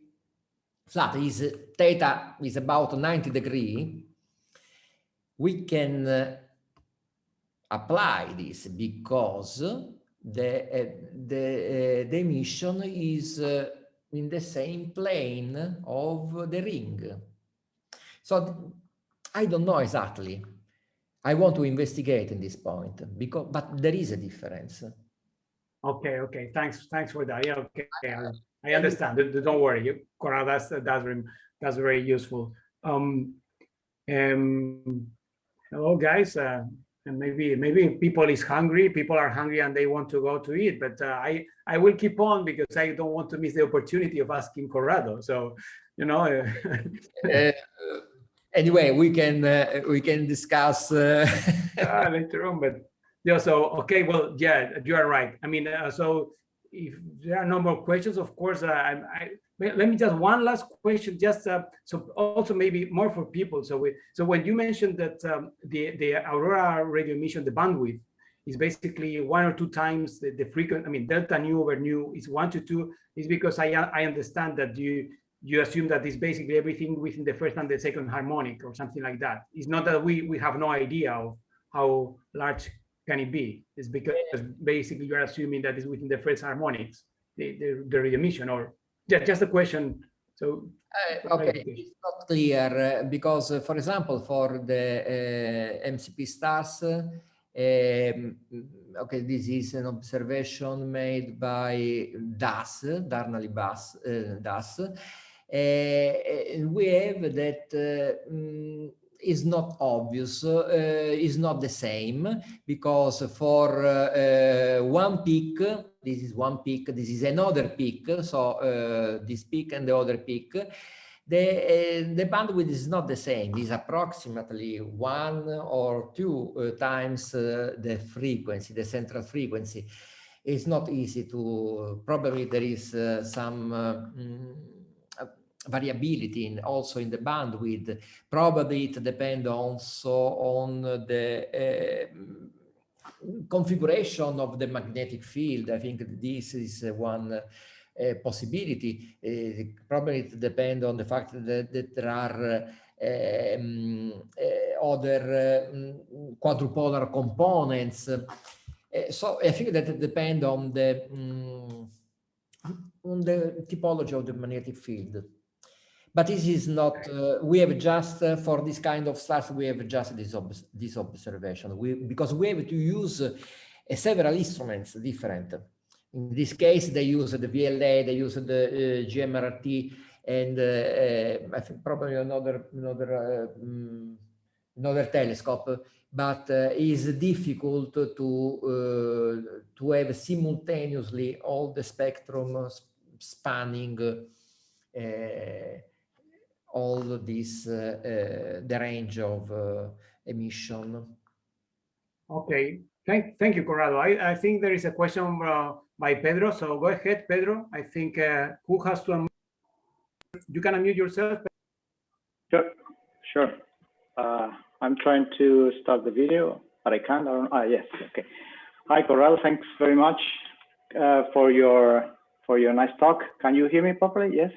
flat, is theta is about 90 degree, we can uh, apply this because the uh, the uh, the emission is uh, in the same plane of the ring. So I don't know exactly. I want to investigate in this point because, but there is a difference. Okay, okay. Thanks, thanks for that. Yeah, okay. I, understand. Don't worry, Cora. That's that's very that's very useful. Um, um, hello, guys. Uh, and maybe maybe people is hungry. People are hungry and they want to go to eat. But uh, I I will keep on because I don't want to miss the opportunity of asking Corrado. So, you know. uh, anyway, we can uh, we can discuss uh... uh, later on. But yeah, so okay, well, yeah, you are right. I mean, uh, so if there are no more questions, of course, uh, I, I let me just one last question, just uh, so also maybe more for people. So we so when you mentioned that um, the the aurora radio emission, the bandwidth is basically one or two times the, the frequent. I mean, delta nu over nu is one to two. Is because I I understand that you you assume that it's basically everything within the first and the second harmonic or something like that. It's not that we, we have no idea of how large can it be. It's because basically you're assuming that it's within the first harmonics, the, the, the emission or yeah, just a question. So uh, okay, it's not clear uh, because, uh, for example, for the uh, MCP stars, um, okay, this is an observation made by Das, Darnali Bas, uh, Das, uh, we have that um, is not obvious, uh, is not the same, because for uh, one peak, this is one peak, this is another peak, so uh, this peak and the other peak, the, uh, the bandwidth is not the same, it's approximately one or two uh, times the frequency, the central frequency. It's not easy to, probably there is some mm, variability in also in the bandwidth. Probably it depends also on the uh, configuration of the magnetic field. I think this is one uh, possibility. Uh, probably it depends on the fact that, that there are um, other um, quadrupolar components. so I think that it depends on the um, on the topology of the magnetic field. But this is not, uh, we have just, uh, for this kind of stars, we have just this, ob this observation, we, because we have to use uh, several instruments different. In this case, they use the VLA, they use the uh, GMRT, and uh, uh, I think probably another, another, um, another telescope, but uh, is difficult to, to have simultaneously all the spectrum spanning all this uh, uh, the range of uh, emission. Okay, thank thank you, Corrado. I, I think there is a question by Pedro. So go ahead, Pedro. I think who has to unmute? You can unmute yourself. Sure, sure. I'm trying to start the video, but I can't. I ah, yes. Okay. Hi, Corrado. Thanks very much uh, for your for your nice talk. Can you hear me properly? Yes.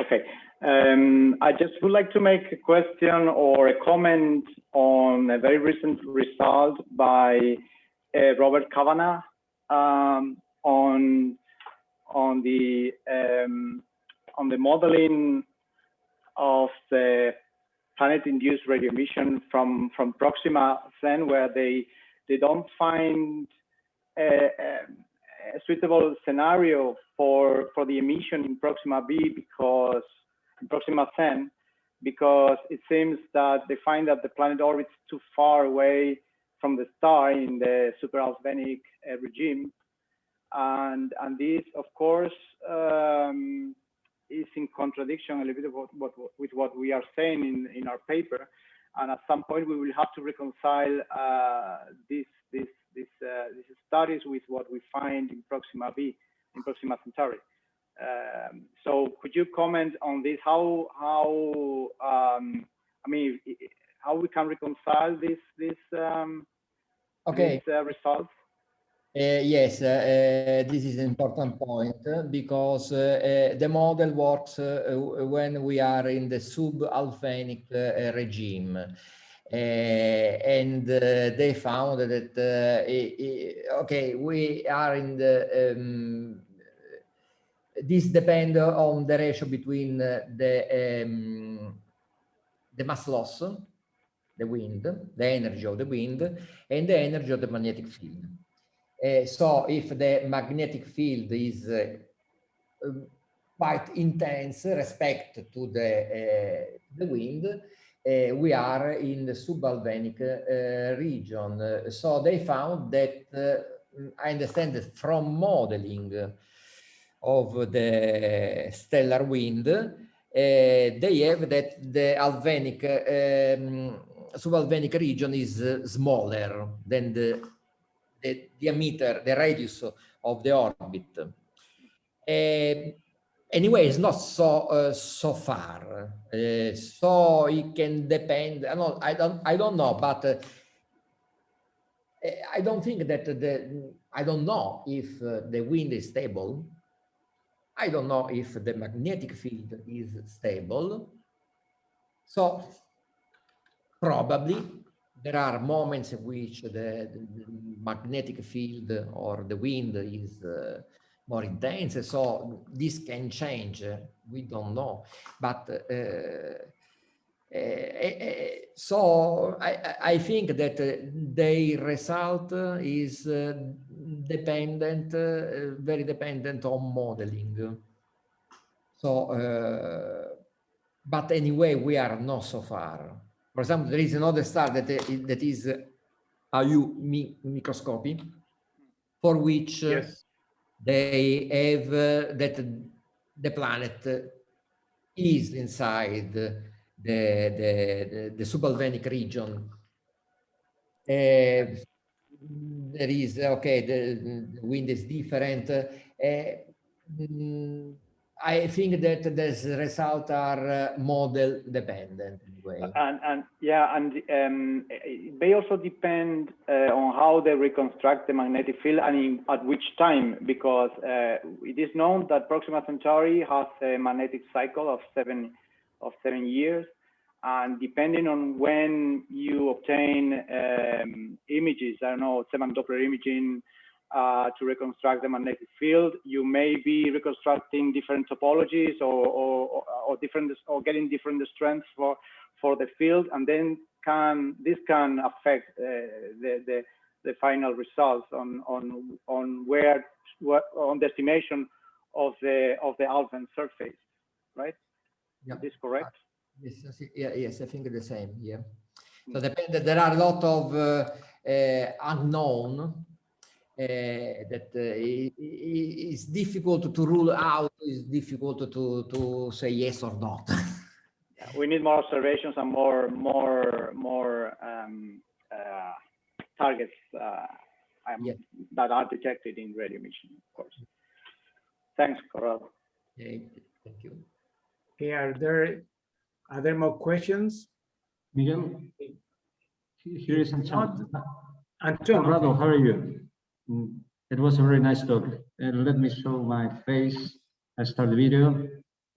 Okay. Um, I just would like to make a question or a comment on a very recent result by uh, Robert Kavanagh um, on on the um, on the modeling of the planet-induced radio emission from from Proxima Cen, where they they don't find a, a suitable scenario for for the emission in Proxima B because in Proxima Cen, because it seems that they find that the planet orbits too far away from the star in the super-Alfvénic uh, regime, and and this, of course, um, is in contradiction a little bit what, what, with what we are saying in in our paper, and at some point we will have to reconcile uh, this this this uh, these studies with what we find in Proxima B, in Proxima Centauri. Um, so could you comment on this? How how um, I mean how we can reconcile this this um, Okay. these, uh, results? Uh, yes, uh, uh, this is an important point because uh, uh, the model works when we are in the sub-Alfvénic uh, regime. Uh, and uh, they found that, uh, i- i- okay, we are in the, um, this depend on the ratio between the, um, the mass loss, the wind, the energy of the wind, and the energy of the magnetic field. Uh, so if the magnetic field is uh, quite intense respect to the, uh, the wind, uh, we are in the sub-Alfvénic uh, region. Uh, so they found that, uh, I understand that from modeling of the stellar wind, uh, they have that the Alfvénic, um, sub-Alfvénic region is smaller than the the diameter, the radius of the orbit. Anyway, it's not so uh, so far. Uh, so it can depend. I don't. I don't. I don't know, but uh, I don't think that the. I don't know if uh, the wind is stable. I don't know if the magnetic field is stable. So probably there are moments in which the, the magnetic field or the wind is uh, more intense. So this can change. We don't know. But uh, so I, I- think that the result is dependent, very dependent on modeling. So, but anyway, we are not so far. For example, there is another star that, that is uh, AU Microscopii, for which Yes. They have uh, that the planet is inside the, the, the, the sub-Alfvénic region. Uh, there is, okay, the, the wind is different. uh, mm, I think that these results are uh, model dependent anyway. And, and yeah, and um, they also depend uh, on how they reconstruct the magnetic field and in, at which time, because uh, it is known that Proxima Centauri has a magnetic cycle of seven of seven years, and depending on when you obtain um, images, I don't know, Zeeman Doppler imaging uh, to reconstruct the magnetic field, you may be reconstructing different topologies or, or, or different or getting different strengths for for the field, and then can this can affect uh, the, the the final results on on on where on the estimation of the of the Alfvén surface, right? Yeah. Is this correct? Yes, I yeah, yes, I think the same, yeah. So Mm. depend, there are a lot of uh, uh, unknown that uh, i- i- it's difficult to rule out, it's difficult to, to say yes or not. We need more observations and more more more um, uh, targets uh, um, Yeah. that are detected in radio emission, of course. Thanks, Corrado. Yeah, Thank you. Okay, are there, are there more questions? Miguel, here is Antonio. Antonio, how are you? It was a very nice talk. Uh, let me show my face. I start the video.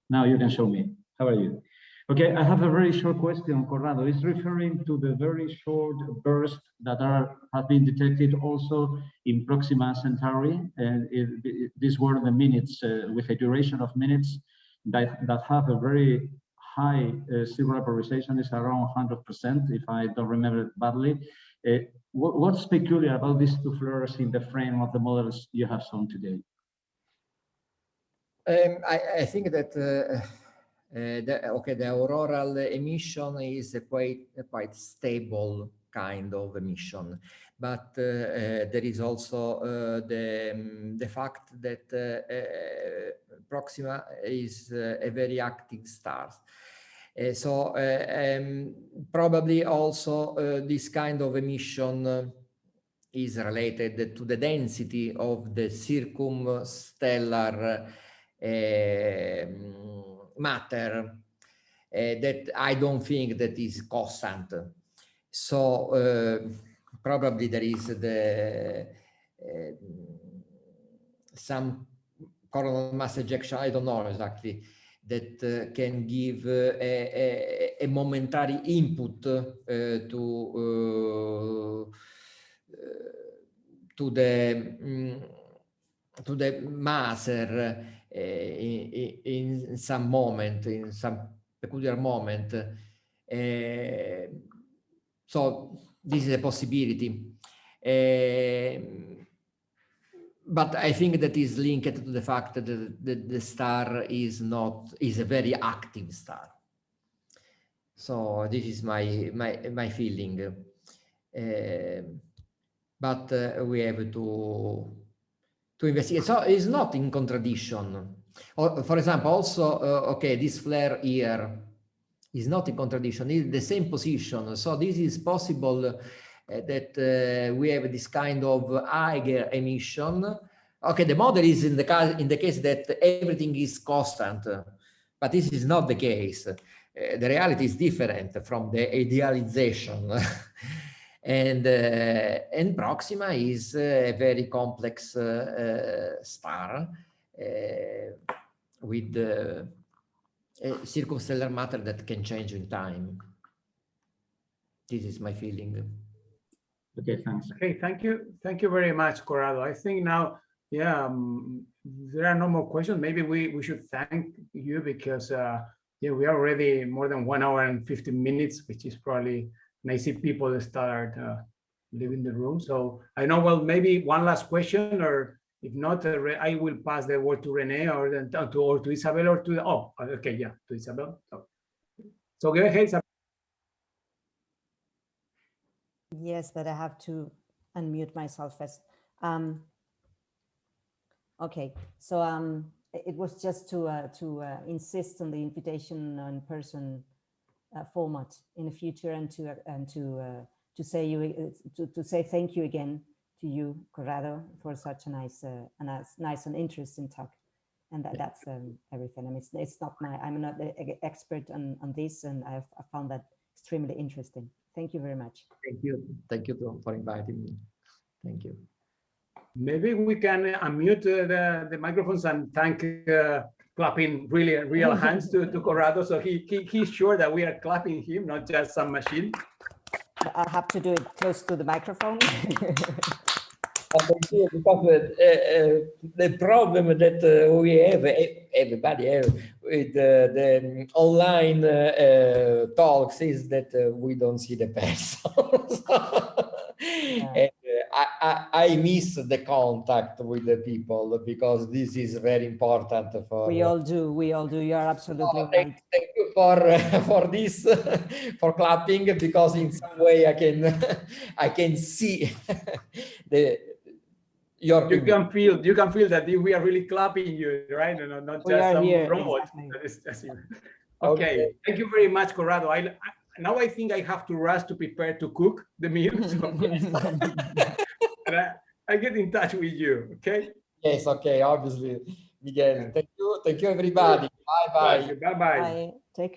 Now you can show me. How are you? Okay, I have a very short question, Corrado. It's referring to the very short bursts that are have been detected also in Proxima Centauri, and it, it- these were the minutes uh, with a duration of minutes that that have a very high uh, polarization. It's around 100%, if I don't remember it badly. Uh, what, what's peculiar about these two flares in the frame of the models you have shown today? Um, I, I think that uh, uh, the, okay, the auroral emission is a quite a quite stable kind of emission, but uh, uh, there is also uh, the um, the fact that Proxima is a very active star. So um, probably also this kind of emission is related to the density of the circumstellar um, matter that I don't think that is constant. So probably there is the some coronal mass ejection, I don't know exactly, that uh, can give uh, a, a, a, momentary input uh, to to the um, to the maser in, in some moment, in some peculiar moment. so this is a possibility. But I think that is linked to the fact that the, the, the, star is not is a very active star. So this is my my my feeling. Uh, but uh, we have to to investigate. So it's not in contradiction. Or, for example, also, uh, okay, this flare here is not in contradiction, it's the same position. So this is possible that uh, we have this kind of higher emission. Okay, the model is in the case in the case that everything is constant, but this is not the case. Uh, the reality is different from the idealization. And, uh, and Proxima is a very complex uh, uh, star with circumstellar matter that can change in time. This is my feeling. Okay, thanks. Okay, thank you. Thank you very much, Corrado. I think now, yeah, um, there are no more questions. Maybe we, we should thank you because, uh, yeah, we are already more than one hour and 15 minutes, which is probably and I see people start uh, leaving the room. So I know, well, maybe one last question, or if not, uh, I will pass the word to Rene or then to or to Isabel or to oh, okay, yeah, to Isabel. So, so go ahead, Isabel. Yes, but I have to unmute myself first. Um, okay, so um, it was just to uh, to uh, insist on the invitation in person uh, format in the future and to uh, and to uh, to say you uh, to, to say thank you again to you Corrado for such a nice a nice, nice and interesting talk. And that, that's um, everything. I mean it's, it's not my I'm not an expert on, on this and I've I found that extremely interesting thank you very much thank you thank you for inviting me thank you maybe we can unmute the the microphones and thank uh, clapping really real hands to, to Corrado. So he, he he's sure that we are clapping him, not just some machine. I have to do it close to the microphone. because uh, uh, the problem that uh, we have, everybody have with uh, the online uh, uh, talks is that we don't see the person. yeah. I, I, miss the contact with the people because this is very important for we all do we all do you're absolutely oh, thank, right. thank you for for this for clapping because in some way i can i can see the your you can feel you can feel that we are really clapping you right no, not we just some here, robot exactly. okay. okay. thank you very much corrado I, I now I think I have to rush to prepare to cook the meal. So and I, I get in touch with you, okay? Yes, okay, obviously. Miguel, thank you. Thank you, everybody. Bye-bye. Bye-bye. Bye. Take